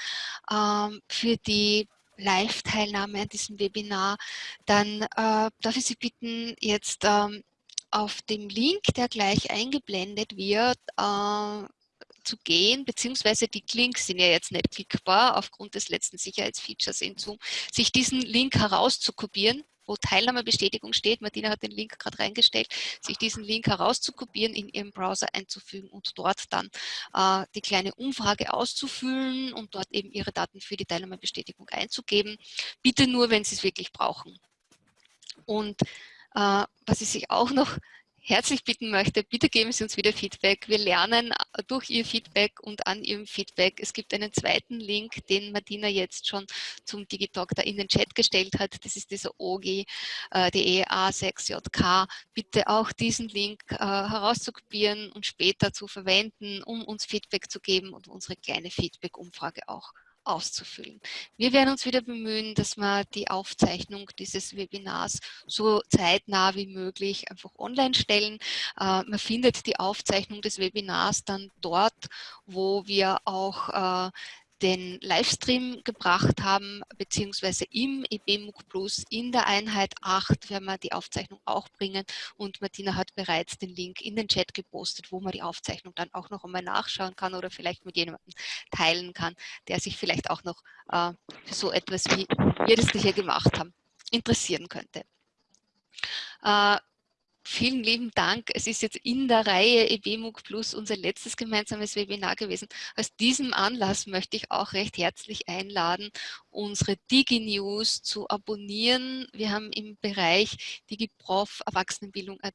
ähm, für die Live-Teilnahme an diesem Webinar, dann äh, darf ich Sie bitten, jetzt ähm, auf dem Link, der gleich eingeblendet wird, äh, zu gehen, beziehungsweise die Links sind ja jetzt nicht klickbar aufgrund des letzten Sicherheitsfeatures in Zoom, sich diesen Link herauszukopieren, wo Teilnahmebestätigung steht, Martina hat den Link gerade reingestellt, sich diesen Link herauszukopieren, in Ihrem Browser einzufügen und dort dann äh, die kleine Umfrage auszufüllen und dort eben Ihre Daten für die Teilnahmebestätigung einzugeben. Bitte nur, wenn Sie es wirklich brauchen. Und äh, was ich sich auch noch herzlich bitten möchte, bitte geben Sie uns wieder Feedback. Wir lernen durch Ihr Feedback und an Ihrem Feedback. Es gibt einen zweiten Link, den Martina jetzt schon zum Digitalk da in den Chat gestellt hat. Das ist dieser OGI, äh, die EA6JK. Bitte auch diesen Link äh, herauszukopieren und später zu verwenden, um uns Feedback zu geben und unsere kleine Feedback-Umfrage auch auszufüllen. Wir werden uns wieder bemühen, dass wir die Aufzeichnung dieses Webinars so zeitnah wie möglich einfach online stellen. Äh, man findet die Aufzeichnung des Webinars dann dort, wo wir auch äh, den Livestream gebracht haben, beziehungsweise im EBMUG Plus in der Einheit 8 werden wir die Aufzeichnung auch bringen und Martina hat bereits den Link in den Chat gepostet, wo man die Aufzeichnung dann auch noch einmal nachschauen kann oder vielleicht mit jemandem teilen kann, der sich vielleicht auch noch äh, für so etwas, wie wir das hier gemacht haben, interessieren könnte. Äh, Vielen lieben Dank. Es ist jetzt in der Reihe EBMUG Plus unser letztes gemeinsames Webinar gewesen. Aus diesem Anlass möchte ich auch recht herzlich einladen, unsere DigiNews zu abonnieren. Wir haben im Bereich DigiProf Erwachsenenbildung.at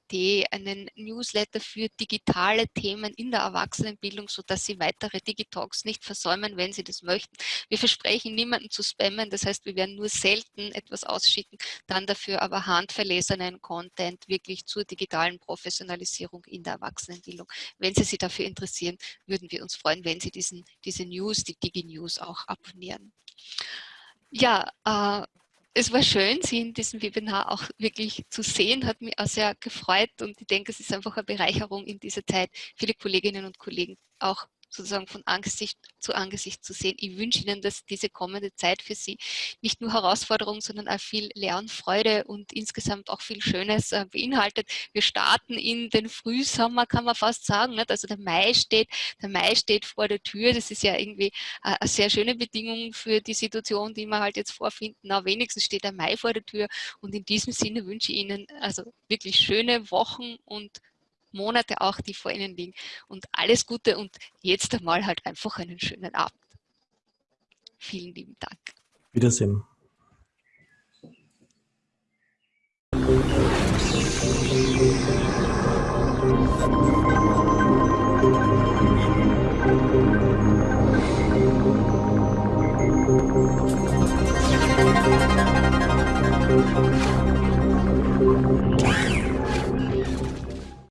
einen Newsletter für digitale Themen in der Erwachsenenbildung, sodass Sie weitere Digitalks nicht versäumen, wenn Sie das möchten. Wir versprechen, niemanden zu spammen. Das heißt, wir werden nur selten etwas ausschicken, dann dafür aber handverlesenen Content wirklich zur digitalen Professionalisierung in der Erwachsenenbildung. Wenn Sie sich dafür interessieren, würden wir uns freuen, wenn Sie diesen, diese News, die DigiNews auch abonnieren. Ja, äh, es war schön, Sie in diesem Webinar auch wirklich zu sehen, hat mich auch sehr gefreut und ich denke, es ist einfach eine Bereicherung in dieser Zeit, viele Kolleginnen und Kollegen auch sozusagen von Angesicht zu Angesicht zu sehen. Ich wünsche Ihnen, dass diese kommende Zeit für Sie nicht nur Herausforderungen, sondern auch viel Lernfreude und insgesamt auch viel Schönes äh, beinhaltet. Wir starten in den Frühsommer, kann man fast sagen. Also der Mai steht, der Mai steht vor der Tür. Das ist ja irgendwie äh, eine sehr schöne Bedingung für die Situation, die wir halt jetzt vorfinden. Na, wenigstens steht der Mai vor der Tür. Und in diesem Sinne wünsche ich Ihnen also wirklich schöne Wochen und Monate auch, die vor Ihnen liegen. Und alles Gute und jetzt einmal halt einfach einen schönen Abend. Vielen lieben Dank. Wiedersehen. Thank you.